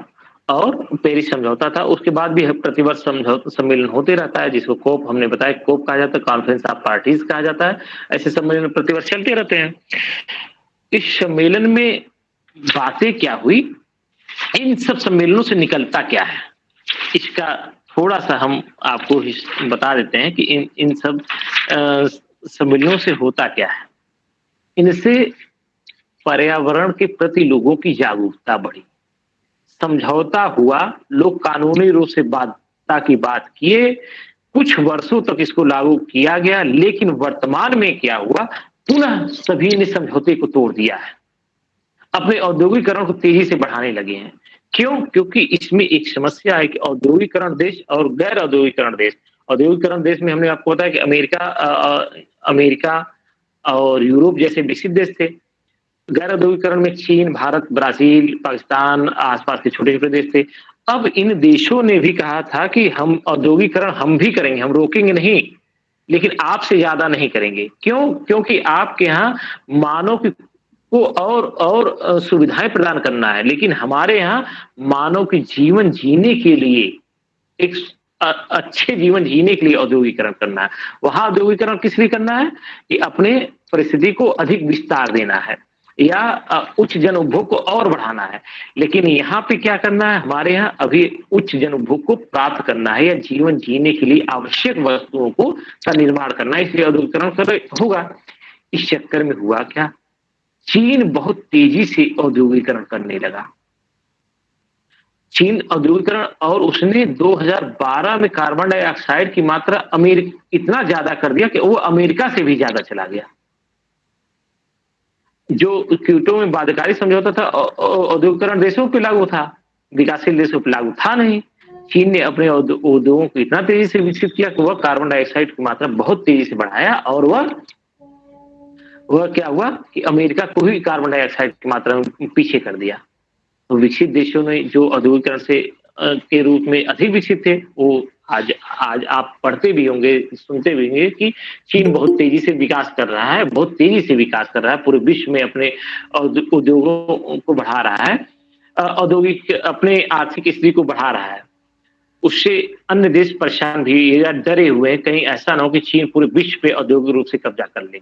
और पेरिस समझौता था। उसके बाद भी प्रतिवर्ष समझौता सम्मेलन होते रहता है, जिसको कोप हमने बताया कोप कहा जाता है कॉन्फ्रेंस ऑफ़ पार्टीज़ कहा जाता है। ऐसे सम्मेलन प्रतिवर्ष चलते रहते हैं। इस सम्मेलन में बातें क्या हुई? इन सब सम्मेलनों से निकलता क्या है? इसका थोड़ा सा हम आपको बता देते हैं कि इन इन सब सम्मेलनों से होता क्या है। इनसे पर्यावरण के प्रति लोगों की जागरूकता बढ़ी। समझौता हुआ लोग कानूनी रूप से बाध्यता की बात किए। कुछ वर्षों तक इसको लागू किया गया लेकिन वर्तमान में क्या हुआ पुनः सभी ने समझौते को तोड़ दिया है। अपने औद्योगिकरण को तेज़ी से बढ़ाने लगे हैं। क्यों? क्योंकि इसमें एक समस्या है कि औद्योगिकरण देश और गैर औद्योगिकरण देश। औद्योगिकरण देश में हमने आपको बताया कि अमेरिका आ, अमेरिका और यूरोप जैसे विकसित देश थे। गैर औद्योगिकरण में चीन, भारत, ब्राज़ील, पाकिस्तान, आसपास के छोटे छोटे देश थे। अब इन देशों ने भी कहा था कि हम औद्योगिकरण हम भी करेंगे, हम रोकेंगे नहीं, लेकिन आपसे ज़्यादा नहीं करेंगे। क्यों? क्योंकि आपके यहाँ मानव की को और और सुविधाएँ प्रदान करना है, लेकिन हमारे यहाँ मानव के जीवन जीने के लिए, एक अच्छे जीवन जीने के लिए औद्योगिकरण करना है। वहाँ औद्योगिकरण किस लिए करना है? कि अपने परिस्थिति को अधिक विस्तार देना है। या उच्च जन उपभोग को और बढ़ाना है। लेकिन यहाँ पे क्या करना है? हमारे यहाँ अभी उच्च जन उपभोग को प्राप्त करना है या जीवन जीने के लिए आवश्यक वस्तुओं को का निर्माण करना है। इसलिए औद्योगिकरण कर होगा। इस चक्कर में हुआ क्या? चीन बहुत तेज़ी से औद्योगिकरण करने लगा। चीन औद्योगिकरण और उसने 2012 में कार्बन डाइऑक्साइड की मात्रा अमेरिका, इतना ज़्यादा कर दिया कि वो अमेरिका से भी ज़्यादा चला गया। जो क्यूटो में बाध्यकारी समझौता था औद्योगिकरण देशों पे लागू था, विकासशील देशों पे लागू था नहीं। चीन ने अपने उद्योगों को इतना तेज़ी से विकसित किया कि वह कार्बन डाइऑक्साइड की मात्रा बहुत तेज़ी से बढ़ाया और वह वह क्या हुआ कि अमेरिका को ही कार्बन डाइऑक्साइड की मात्रा में पीछे कर दिया। तो विकसित देशों ने जो औद्योगिकरण से के रूप में अधिक विकसित थे, वो आज आज आप पढ़ते भी होंगे, सुनते भी होंगे कि चीन बहुत तेज़ी से विकास कर रहा है, बहुत तेज़ी से विकास कर रहा है, पूरे विश्व में अपने उद्योगों को बढ़ा रहा है औद्योगिक अपने आर्थिक स्थिति को बढ़ा रहा है। उससे अन्य देश परेशान भी या डरे हुए कहीं ऐसा ना हो कि चीन पूरे विश्व पे औद्योगिक रूप से कब्जा कर ले।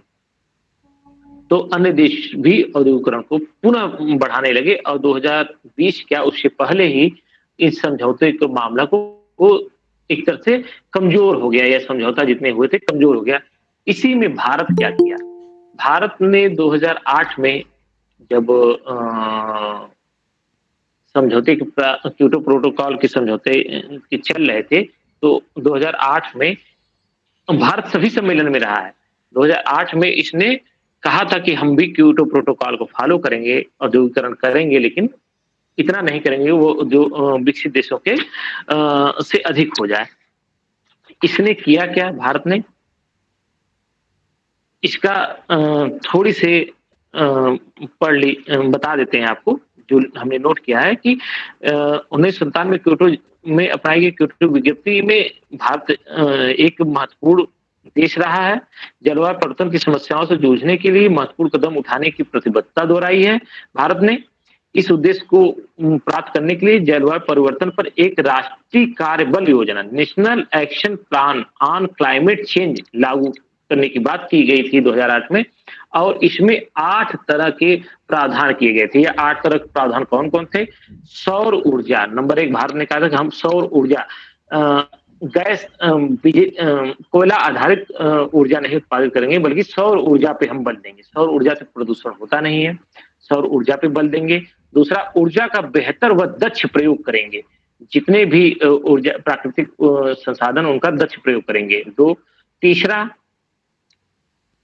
तो अन्य देश भी औद्योगिकरण को पुनः बढ़ाने लगे, और 2020 क्या उससे पहले ही इस समझौते के मामला को एक तरह से कमज़ोर हो गया या समझौता जितने हुए थे, कमज़ोर हो गया। इसी में भारत क्या किया? भारत ने 2008 में जब समझौते के क्यूटो प्रोटोकॉल के समझौते, के चल रहे थे तो 2008 में भारत सभी सम्मेलन में रहा है। 2008 में इसने कहा था कि हम भी क्यूटो प्रोटोकॉल को फॉलो करेंगे, औद्योगिकरण करेंगे, लेकिन इतना नहीं करेंगे, वो जो विकसित देशों के से अधिक हो जाए। इसने किया क्या भारत ने? इसका थोड़ी से पढ़ ली बता देते हैं आपको, जो हमने नोट किया है कि उन्नीस सौ संतानवे क्योटो में अपनाई गई क्योटो विज्ञप्ति में भारत एक महत्वपूर्ण देश रहा है। जलवायु परिवर्तन की समस्याओं से जूझने के लिए महत्वपूर्ण कदम उठाने की प्रतिबद्धता दोहराई है भारत ने। इस उद्देश्य को प्राप्त करने के लिए जलवायु परिवर्तन पर एक राष्ट्रीय कार्य बल योजना, national action plan on climate change, लागू करने की बात की गई थी 2008 में, और इसमें आठ तरह के प्रावधान किए गए थे। ये आठ तरह के प्रावधान कौन कौन थे? सौर ऊर्जा, नंबर एक भारत ने कहा था कि हम सौर ऊर्जा गैस कोयला आधारित ऊर्जा नहीं उत्पादित करेंगे, बल्कि सौर ऊर्जा पे हम बल देंगे। सौर ऊर्जा से प्रदूषण होता नहीं है, सौर ऊर्जा पे बल देंगे। दूसरा, ऊर्जा का बेहतर व दक्ष प्रयोग करेंगे। जितने भी ऊर्जा, प्राकृतिक संसाधन, उनका दक्ष प्रयोग करेंगे। दो, तीसरा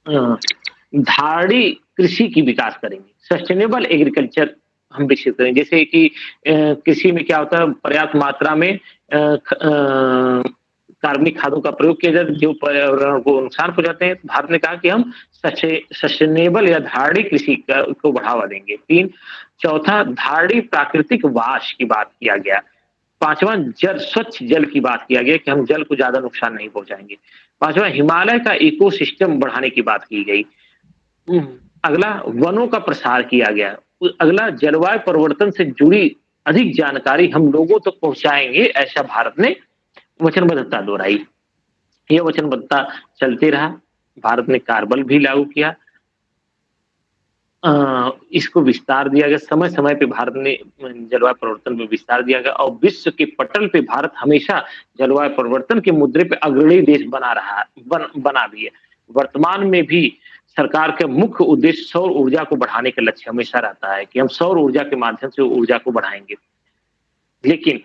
धारणी कृषि की विकास करेंगे। सस्टेनेबल एग्रीकल्चर हम विकसित करें जैसे कि कृषि में क्या होता है, पर्याप्त मात्रा में कार्बनिक खादों का प्रयोग किया जाए जो पर्यावरण को नुकसान पहुंचाते हैं। भारत ने कहा कि हम सस्टेनेबल या धारणी कृषि को बढ़ावा देंगे। तीन चौथा धारणी प्राकृतिक वाश की बात किया गया। पांचवा जल स्वच्छ जल की बात किया गया कि हम जल को ज़्यादा नुकसान नहीं पहुंचाएँगे। पांचवा हिमालय का इकोसिस्टम बढ़ाने की बात की गई। हम्म, अगला वनों का प्रसार किया गया। अगला जलवायु परिवर्तन से जुड़ी अधिक जानकारी हम लोगों तक तो पहुंचाएँगे ऐसा भारत ने वचनबद्धता दोहराई। यह वचनबद्धता चलते रहा। भारत ने कार्बल भी लागू किया। आ, इसको विस्तार दिया गया। समय समय पे भारत ने जलवायु परिवर्तन में विस्तार दिया गया और विश्व के पटल पे भारत हमेशा जलवायु परिवर्तन के मुद्दे पे अग्रणी देश बना रहा बन, बना भी है वर्तमान में भी सरकार के मुख्य उद्देश्य सौर ऊर्जा को बढ़ाने का लक्ष्य हमेशा रहता है कि हम सौर ऊर्जा के माध्यम से ऊर्जा को बढ़ाएँगे। लेकिन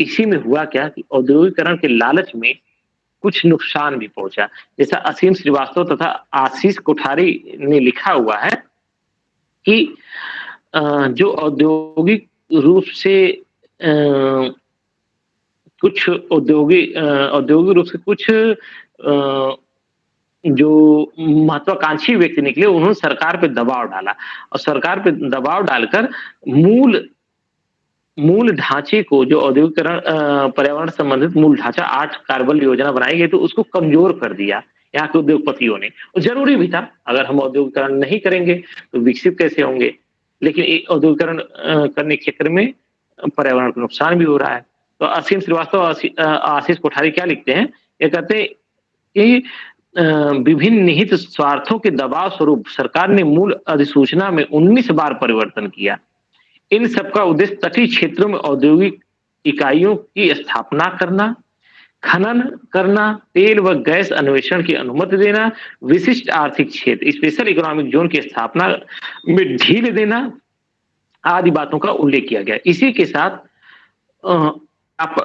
इसी में हुआ क्या कि औद्योगिकरण के लालच में कुछ नुकसान भी पहुँचा। जैसा असीम श्रीवास्तव तथा आशीष कोठारी ने लिखा हुआ है कि जो औद्योगिक रूप से कुछ औद्योगिक औद्योगिक रूप से कुछ जो महत्वाकांक्षी व्यक्ति निकले, उन्होंने सरकार पे दबाव डाला। और सरकार पे दबाव डालकर मूल मूल ढांचे को जो औद्योगिकरण पर्यावरण संबंधित मूल ढांचा, आठ कार्बन योजना बनाई गई तो उसको कमज़ोर कर दिया यहाँ के उद्योगपतियों ने। और ज़रूरी भी था, अगर हम औद्योगिकरण नहीं करेंगे तो विकसित कैसे होंगे? लेकिन औद्योगिकरण करने के चक्कर में पर्यावरण को नुकसान भी हो रहा है। तो असीम श्रीवास्तव आशीष कोठारी क्या लिखते हैं? ये कहते हैं कि विभिन्न निहित स्वार्थों के दबाव स्वरूप सरकार ने मूल अधिसूचना में 19 बार परिवर्तन किया। इन सबका उद्देश्य तटीय क्षेत्रों में औद्योगिक इकाइयों की स्थापना करना, खनन करना, तेल व गैस अन्वेषण की अनुमति देना, विशिष्ट आर्थिक क्षेत्र स्पेशल इकोनॉमिक जोन की स्थापना में ढील देना आदि बातों का उल्लेख किया गया। इसी के साथ आप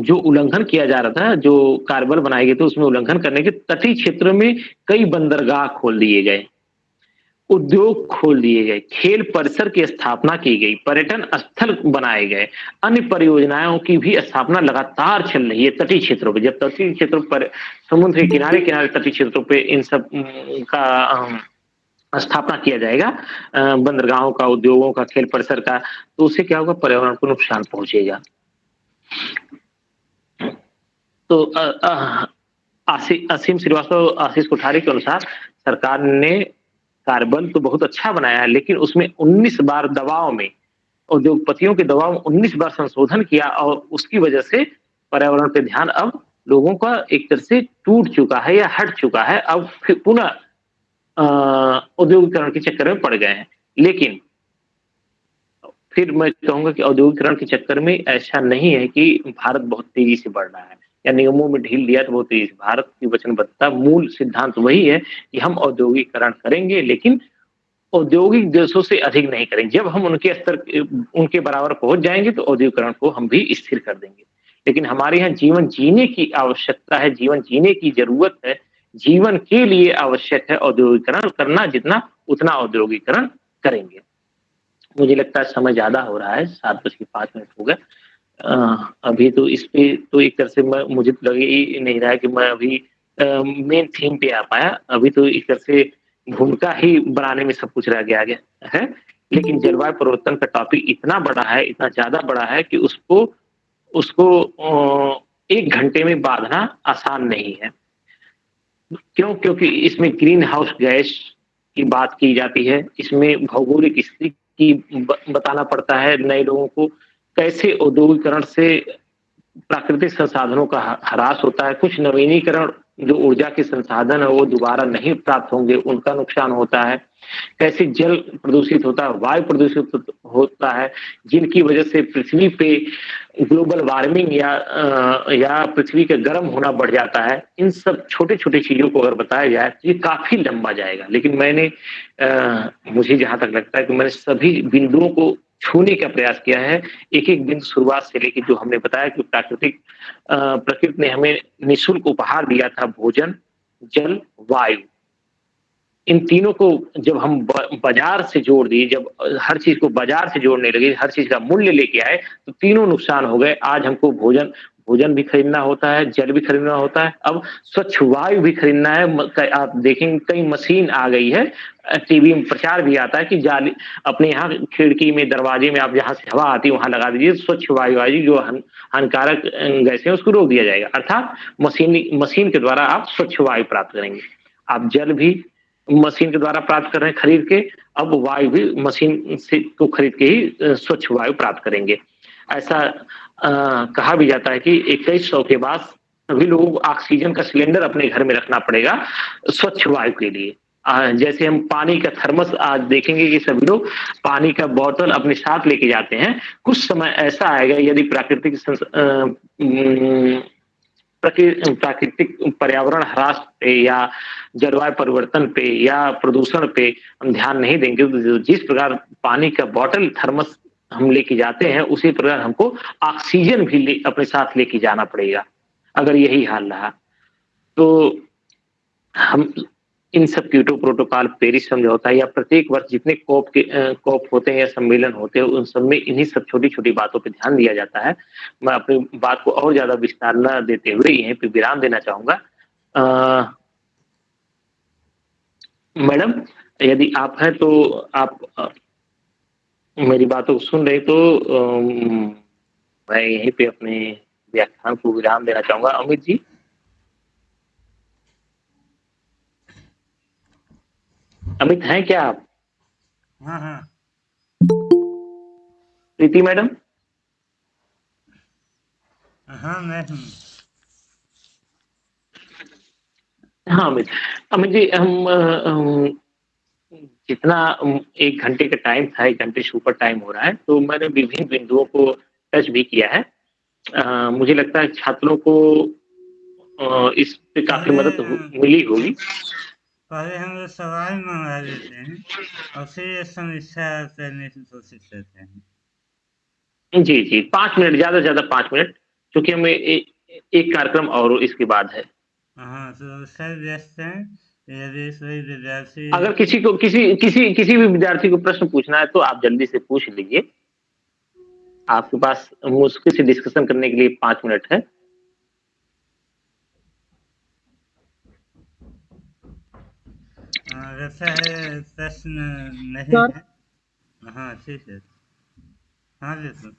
जो उल्लंघन किया जा रहा था, जो कार्बल बनाए गए थे, उसमें उल्लंघन करने के तटीय क्षेत्र में कई बंदरगाह खोल दिए गए, उद्योग खोल दिए गए, खेल परिसर की स्थापना की गई, पर्यटन स्थल बनाए गए, अन्य परियोजनाओं की भी स्थापना लगातार चल रही है तटीय क्षेत्रों पर जब तटीय क्षेत्रों पर, समुद्र के किनारे किनारे तटीय क्षेत्रों पर इन सब का स्थापना किया जाएगा बंदरगाहों का, उद्योगों का, खेल परिसर का तो उससे क्या होगा? पर्यावरण को नुकसान पहुंचेगा। तो असीम श्रीवास्तव, आशीष कोठारी के अनुसार सरकार ने कार्बन तो बहुत अच्छा बनाया है लेकिन उसमें 19 बार दबाव में, उद्योगपतियों के दबाव में 19 बार संशोधन किया और उसकी वजह से पर्यावरण पे ध्यान अब लोगों का एक तरह से टूट चुका है या हट चुका है। अब फिर पुनः औद्योगिकरण के चक्कर में पड़ गए हैं। लेकिन फिर मैं कहूँगा कि औद्योगिकरण के चक्कर में ऐसा नहीं है कि भारत बहुत तेज़ी से बढ़ रहा है, या नियमों में ढील दिया तो बहुत तेज़ी भारत की वचनबद्धता मूल सिद्धांत वही है कि हम औद्योगिकरण करेंगे, लेकिन औद्योगिक देशों से अधिक नहीं करेंगे। जब हम उनके स्तर, उनके बराबर पहुँच जाएँगे तो औद्योगिकरण को हम भी स्थिर कर देंगे। लेकिन हमारे यहाँ जीवन जीने की आवश्यकता है, जीवन जीने की ज़रूरत है। जीवन के लिए आवश्यक है औद्योगिकरण करना, जितना उतना औद्योगिकरण करेंगे। मुझे लगता है समय ज़्यादा हो रहा है सात बज के पाँच मिनट हो गए। अभी तो इस पे तो एक तरह से मैं मुझे तो लगे ही नहीं रहा है कि मैं अभी मेन थीम पे आ पाया। अभी तो एक तरह से भूमिका ही बनाने में सब कुछ रह गया गया है। लेकिन जलवायु परिवर्तन का टॉपिक इतना बड़ा है इतना ज़्यादा बड़ा है कि उसको उसको एक घंटे में बांधना आसान नहीं है। क्यों? क्योंकि इसमें ग्रीन हाउस गैस की बात की जाती है। इसमें भौगोलिक स्थिति की बताना पड़ता है नए लोगों को कैसे औद्योगिकरण से प्राकृतिक संसाधनों का ह्रास होता है। कुछ नवीनीकरण जो ऊर्जा के संसाधन है, वो दोबारा नहीं प्राप्त होंगे, उनका नुकसान होता है। कैसे जल प्रदूषित होता है, वायु प्रदूषित होता है, जिनकी वजह से पृथ्वी पे ग्लोबल वार्मिंग या आ, या पृथ्वी का गर्म होना बढ़ जाता है इन सब छोटे छोटे चीज़ों को अगर बताया जाए तो ये काफ़ी लंबा जाएगा। लेकिन मैंने आ, मुझे जहाँ तक लगता है कि मैंने सभी बिंदुओं को छूने का प्रयास किया है एक एक बिंदु शुरुआत से लेकर जो हमने बताया कि प्राकृतिक प्रकृति ने हमें निःशुल्क उपहार दिया था भोजन जल वायु। इन तीनों को जब हम बाज़ार से जोड़ दिए, जब हर चीज़ को बाज़ार से जोड़ने लगे, हर चीज़ का मूल्य लेके आए तो तीनों नुकसान हो गए। आज हमको भोजन भोजन भी खरीदना होता है, जल भी खरीदना होता है। अब स्वच्छ वायु भी खरीदना है। आप देखेंगे कई मशीन आ गई है। टीवी में प्रचार भी आता है कि जाली, अपने यहाँ खिड़की में, दरवाजे में आप जहाँ से हवा आती है, वहाँ लगा दीजिए। स्वच्छ वायु आएगी जो हानिकारक गैस उसको रोक दिया जाएगा। अर्थात मशीन मशीन के द्वारा आप स्वच्छ वायु प्राप्त करेंगे। आप जल भी मशीन के द्वारा प्राप्त कर रहे हैं खरीद के अब वायु भी मशीन से को खरीद के ही स्वच्छ वायु प्राप्त करेंगे। ऐसा आ, कहा भी जाता है कि इक्कीस सौ के बाद सभी लोगों को ऑक्सीजन का सिलेंडर अपने घर में रखना पड़ेगा स्वच्छ वायु के लिए। आ, जैसे हम पानी का थर्मस आज देखेंगे कि सभी लोग पानी का बोतल अपने साथ लेके जाते हैं कुछ समय ऐसा आएगा यदि प्राकृतिक प्राकृतिक पर्यावरण ह्रास पे या जलवायु परिवर्तन पे या प्रदूषण पे हम ध्यान नहीं देंगे। तो जिस प्रकार पानी का बॉटल थर्मस हम लेके जाते हैं उसी प्रकार हमको ऑक्सीजन भी ले, अपने साथ लेके जाना पड़ेगा। अगर यही हाल रहा। तो हम इन सब कीटो प्रोटोकॉल पेरिस समझौता या प्रत्येक वर्ष जितने कॉप के कॉप होते हैं या सम्मेलन होते हैं उन सब में इन्हीं सब छोटी छोटी बातों पे ध्यान दिया जाता है। मैं अपनी बात को और ज़्यादा विस्तार न देते हुए यहीं पे विराम देना चाहूँगा। मैडम यदि आप हैं तो आप आ, मेरी बातों को सुन रहे तो आ, मैं यहीं पे अपने व्याख्यान को विराम देना चाहूँगा। अमित जी? अमित हैं क्या आप? हाँ हाँ। प्रीति मैडम? हाँ मैं हूँ। हाँ अमित। अमित जी हम, हम जितना एक घंटे का टाइम था एक घंटे से ऊपर टाइम हो रहा है तो मैंने विभिन्न बिंदुओं को टच भी किया है। आ, मुझे लगता है छात्रों को आ, इस पे काफ़ी मदद मिली होगी। पहले हम लोग सवाल मंगा देते हैं और फिर ये समस्या करने की कोशिश करते हैं। जी जी। पाँच मिनट ज़्यादा से ज़्यादा पाँच मिनट क्योंकि हमें एक कार्यक्रम और इसके बाद है। हाँ तो सर व्यस्त हैं विद्यार्थी अगर किसी को किसी किसी किसी भी विद्यार्थी को प्रश्न पूछना है तो आप जल्दी से पूछ लीजिए। आपके पास मुश्किल से डिस्कशन करने के लिए पाँच मिनट है। वैसा है प्रश्न नहीं है हाँ ठीक है। हाँ बिल्कुल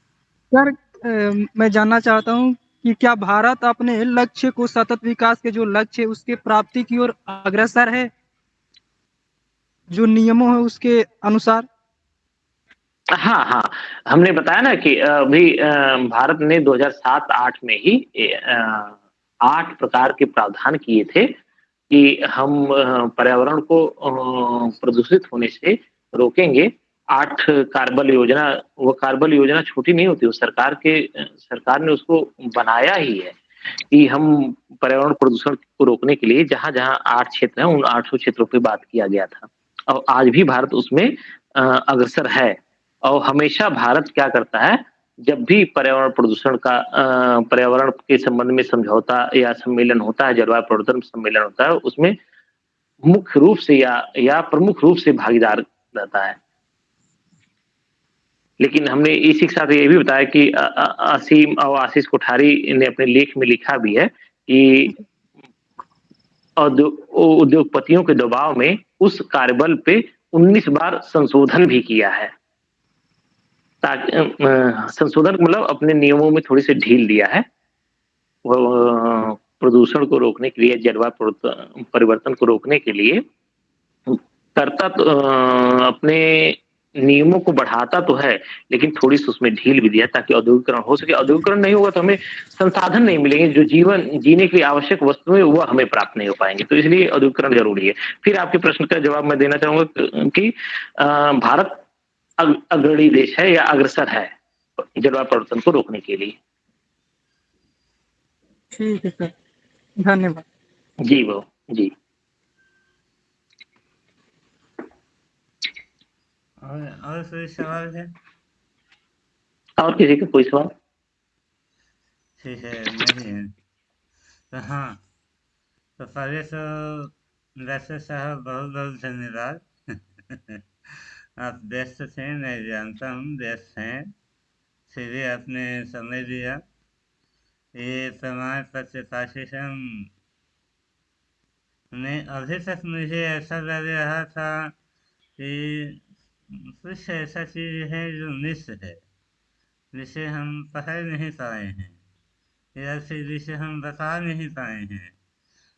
सर। मैं जानना चाहता हूँ कि क्या भारत अपने लक्ष्य को सतत विकास के जो लक्ष्य है उसके प्राप्ति की ओर अग्रसर है? जो नियमों है उसके अनुसार। हाँ हाँ। हमने बताया ना कि अभी भारत ने 2007-8 में ही आठ प्रकार के प्रावधान किए थे। कि हम पर्यावरण को प्रदूषित होने से रोकेंगे। आठ कार्बल योजना, वो कार्बल योजना छोटी नहीं होती, वो सरकार के, सरकार ने उसको बनाया ही है कि हम पर्यावरण प्रदूषण को रोकने के लिए जहाँ जहाँ आठ क्षेत्र हैं, उन आठों क्षेत्रों पर बात किया गया था। और आज भी भारत उसमें अग्रसर है। और हमेशा भारत क्या करता है जब भी पर्यावरण प्रदूषण का पर्यावरण के संबंध में समझौता या सम्मेलन होता है, जलवायु परिवर्तन सम्मेलन होता है, उसमें मुख्य रूप से या या प्रमुख रूप से भागीदार रहता है। लेकिन हमने इसी के साथ ये भी बताया कि असीम और आशीष कोठारी ने अपने लेख में लिखा भी है कि उद्योगपतियों के दबाव में उस कार्यबल पे 19 बार संशोधन भी किया है। संशोधन मतलब अपने नियमों में थोड़ी सी ढील दिया है। वो प्रदूषण को रोकने के लिए, जलवायु परिवर्तन को रोकने के लिए करता तो अपने नियमों को बढ़ाता तो है, लेकिन थोड़ी सी उसमें ढील भी दिया ताकि औद्योगिकरण हो सके। औद्योगिकरण नहीं होगा तो हमें संसाधन नहीं मिलेंगे, जो जीवन, जीने के लिए आवश्यक वस्तुएँ वह हमें प्राप्त नहीं हो पाएँगे। तो इसलिए औद्योगिकरण ज़रूरी है। फिर आपके प्रश्न का जवाब मैं देना चाहूँगा कि भारत अग्रणी देश है या अग्रसर है जलवायु परिवर्तन को रोकने के लिए। ठीक है सर। धन्यवाद। जी वो जी। और और कोई सवाल है? और किसी का कोई सवाल? ठीक है नहीं है। तो हाँ तो पहले तो वैसे साहब बहुत बहुत धन्यवाद। आप व्यस्त थे, मैं जानता हूँ, व्यस्त हैं। फिर भी आपने समय दिया। ये प्रमाण पत्र पाठ्यक्रम में अभी तक मुझे ऐसा लग रहा था कि कुछ ऐसा चीज़ है जो मिस है, जिसे हम पकड़ नहीं पाए हैं, या फिर जिसे हम बता नहीं पाए हैं।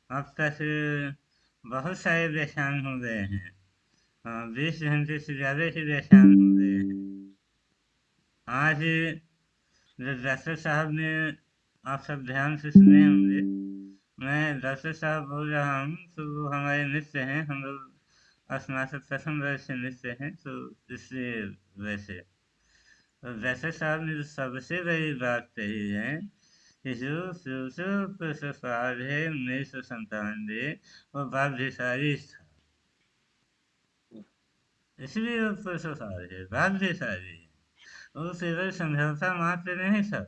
अब तक बहुत सारे परेशान हो गए हैं। बीस घंटे से ज़्यादा हो गए हैं आज जब डॉक्टर साहब ने आप सब ध्यान से सुने होंगे मैं डॉक्टर साहब बोल रहा हूँ तो वो हमारे मित्र हैं हम लोग स्नातक प्रथम वर्ष से मित्र हैं तो इसलिए वैसे तो डॉक्टर साहब ने जो सबसे बड़ी बात कही है कि जो पुरस्कार है उन्नीस सौ संतानवे वो बाध्यशाली था इसलिए वो पुरस्कार है बाध्यशाली है वो केवल समझौता मात्र नहीं था।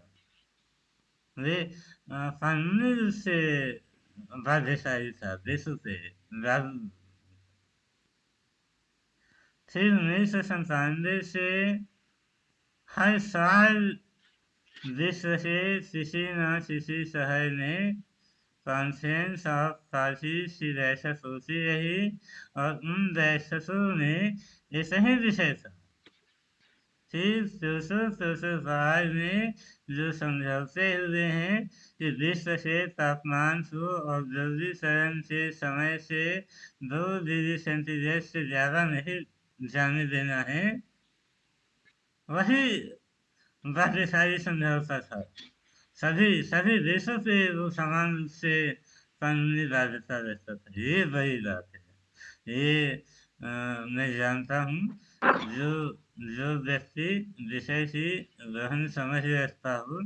वे कानूनी रूप से बाध्यशाली था, देशों पे फिर उन्नीस सौ संतानवे से हर साल विश्व से किसी न किसी शहर में कॉन्फ्रेंस ऑफ़ बैठक होती रही और उन बैठकों में ऐसा ही विषय था फिर दो सौ दो सौ में जो समझौते हुए हैं कि विश्व के तापमान को औद्योगिकरण के समय से दो डिग्री सेंटीग्रेड से ज़्यादा नहीं जाने देना है वही बाध्यशाली समझौता था सभी सभी देशों पे वो समान से कानूनी बाध्यता रहता था। ये बड़ी बात है। ये आ, मैं जानता हूँ जो जो व्यक्ति विषय की गहन समझ रखता हो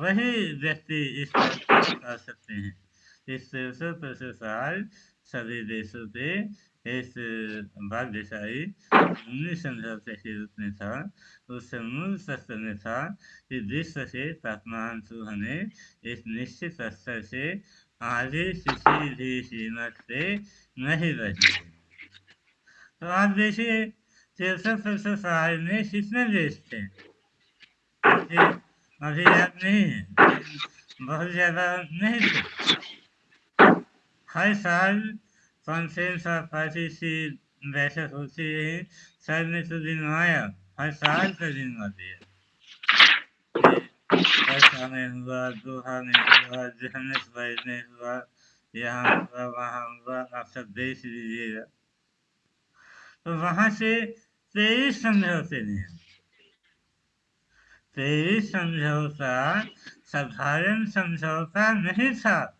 वही व्यक्ति इस कर सकते हैं। इस सौ प्रसार सभी देशों पे इस बाध्यशाही उन्नीस समझौते के रूप में था। उस मूल शस्त्र में था कि विश्व से तापमान को हमें एक निश्चित स्तर से आगे किसी भी सीमा से नहीं बढ़ने तो आप देखिए, तिरसठ प्रतिशत सहाय में कितने देश थे? अभी याद नहीं है। बहुत ज़्यादा नहीं थे। हर साल कॉन्फ्रेंस ऑफ़ बैठक होती है सर ने तो दिन आया हर साल का दिन आती है वर्षा में हुआ दोहा में हुआ हुआ यहाँ हुआ वहाँ हुआ आप सब देख लीजिएगा तो वहाँ से तेईस समझौते ने तेईस समझौता साधारण समझौता नहीं था।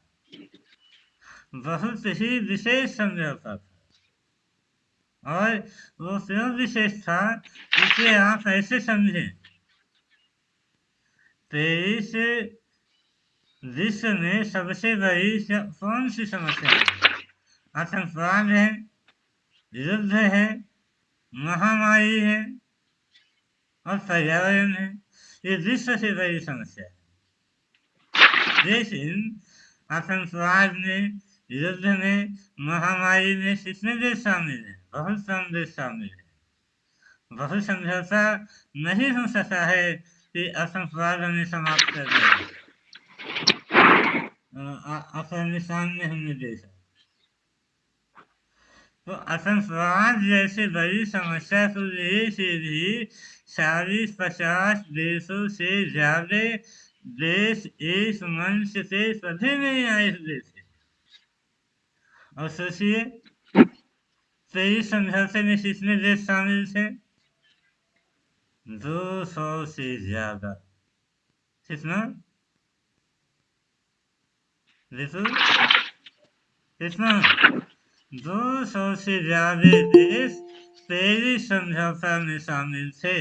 बहुत ही विशेष समझौता था। और वो क्यों विशेष था इसे आप ऐसे समझें। तेईस विश्व में सबसे बड़ी कौन सी समस्या है? आतंकवाद है, युद्ध है, महामारी है, और पर्यावरण है। ये विश्व से बड़ी समस्या है। लेकिन आतंकवाद में युद्ध में महामारी में कितने देश शामिल हैं? बहुत कम देश शामिल है। बहुत समझौता नहीं हो सकता है कि आतंकवाद हमें समाप्त कर देगा अफ़गानिस्तान में हमने देखा। तो आतंकवाद जैसे बड़ी समस्या को लेके भी चालीस पचास देशों से ज़्यादा देश इस मंच से सभी नहीं आए हुए सोचिए तेईस समझौते में कितने देश शामिल थे। दो सौ से ज़्यादा। कितना? देखो। कितना? दो सौ से ज़्यादा देश पेरिस समझौता में शामिल थे।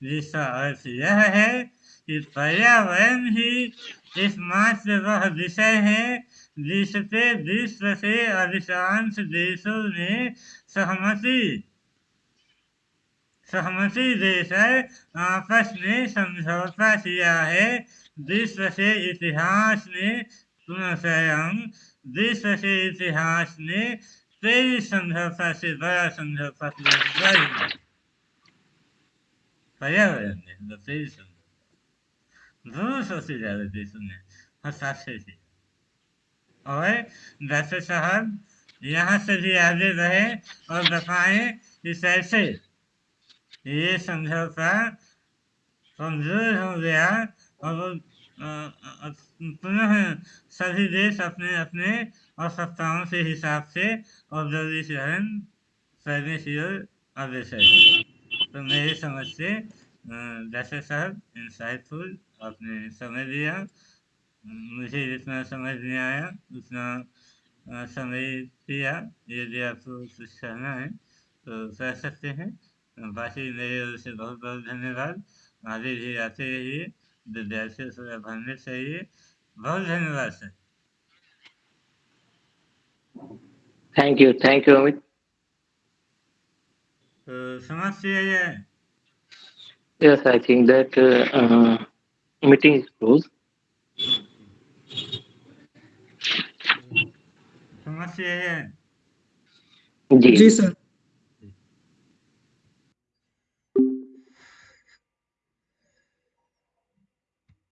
जिसका अर्थ यह है कि पर्यावरण ही एकमात्र वह विषय है जिसपे विश्व से अधिकांश देशों ने सहमति सहमति देकर आपस में समझौता किया है। विश्व के इतिहास में पुनः विश्व के इतिहास में तेईस समझौता से बड़ा समझौता पर्यावरण में तेईस से और डॉक्टर साहब यहाँ से भी आगे रहे और बताएँ कि कैसे ये समझौता कमज़ोर हो गया और पुनः सभी देश अपने अपने आवश्यकताओं के हिसाब से औद्योगिकरण करने की ओर अग्रसर तो मेरी समझ से डॉक्टर साहब इंसाइटफुल आपने समय दिया। मुझे जितना समझ नहीं आया उतना समय दिया। यदि आपको कुछ कहना है तो कह सकते हैं। बाकी मेरे ओर से बहुत बहुत धन्यवाद। आगे भी आते रहिए। विद्यार्थियों से भरने चाहिए बहुत धन्यवाद sir. Thank you thank you Amit तो समझ किया जाए। Yes, I meeting is closed. समझ किया जी जी सर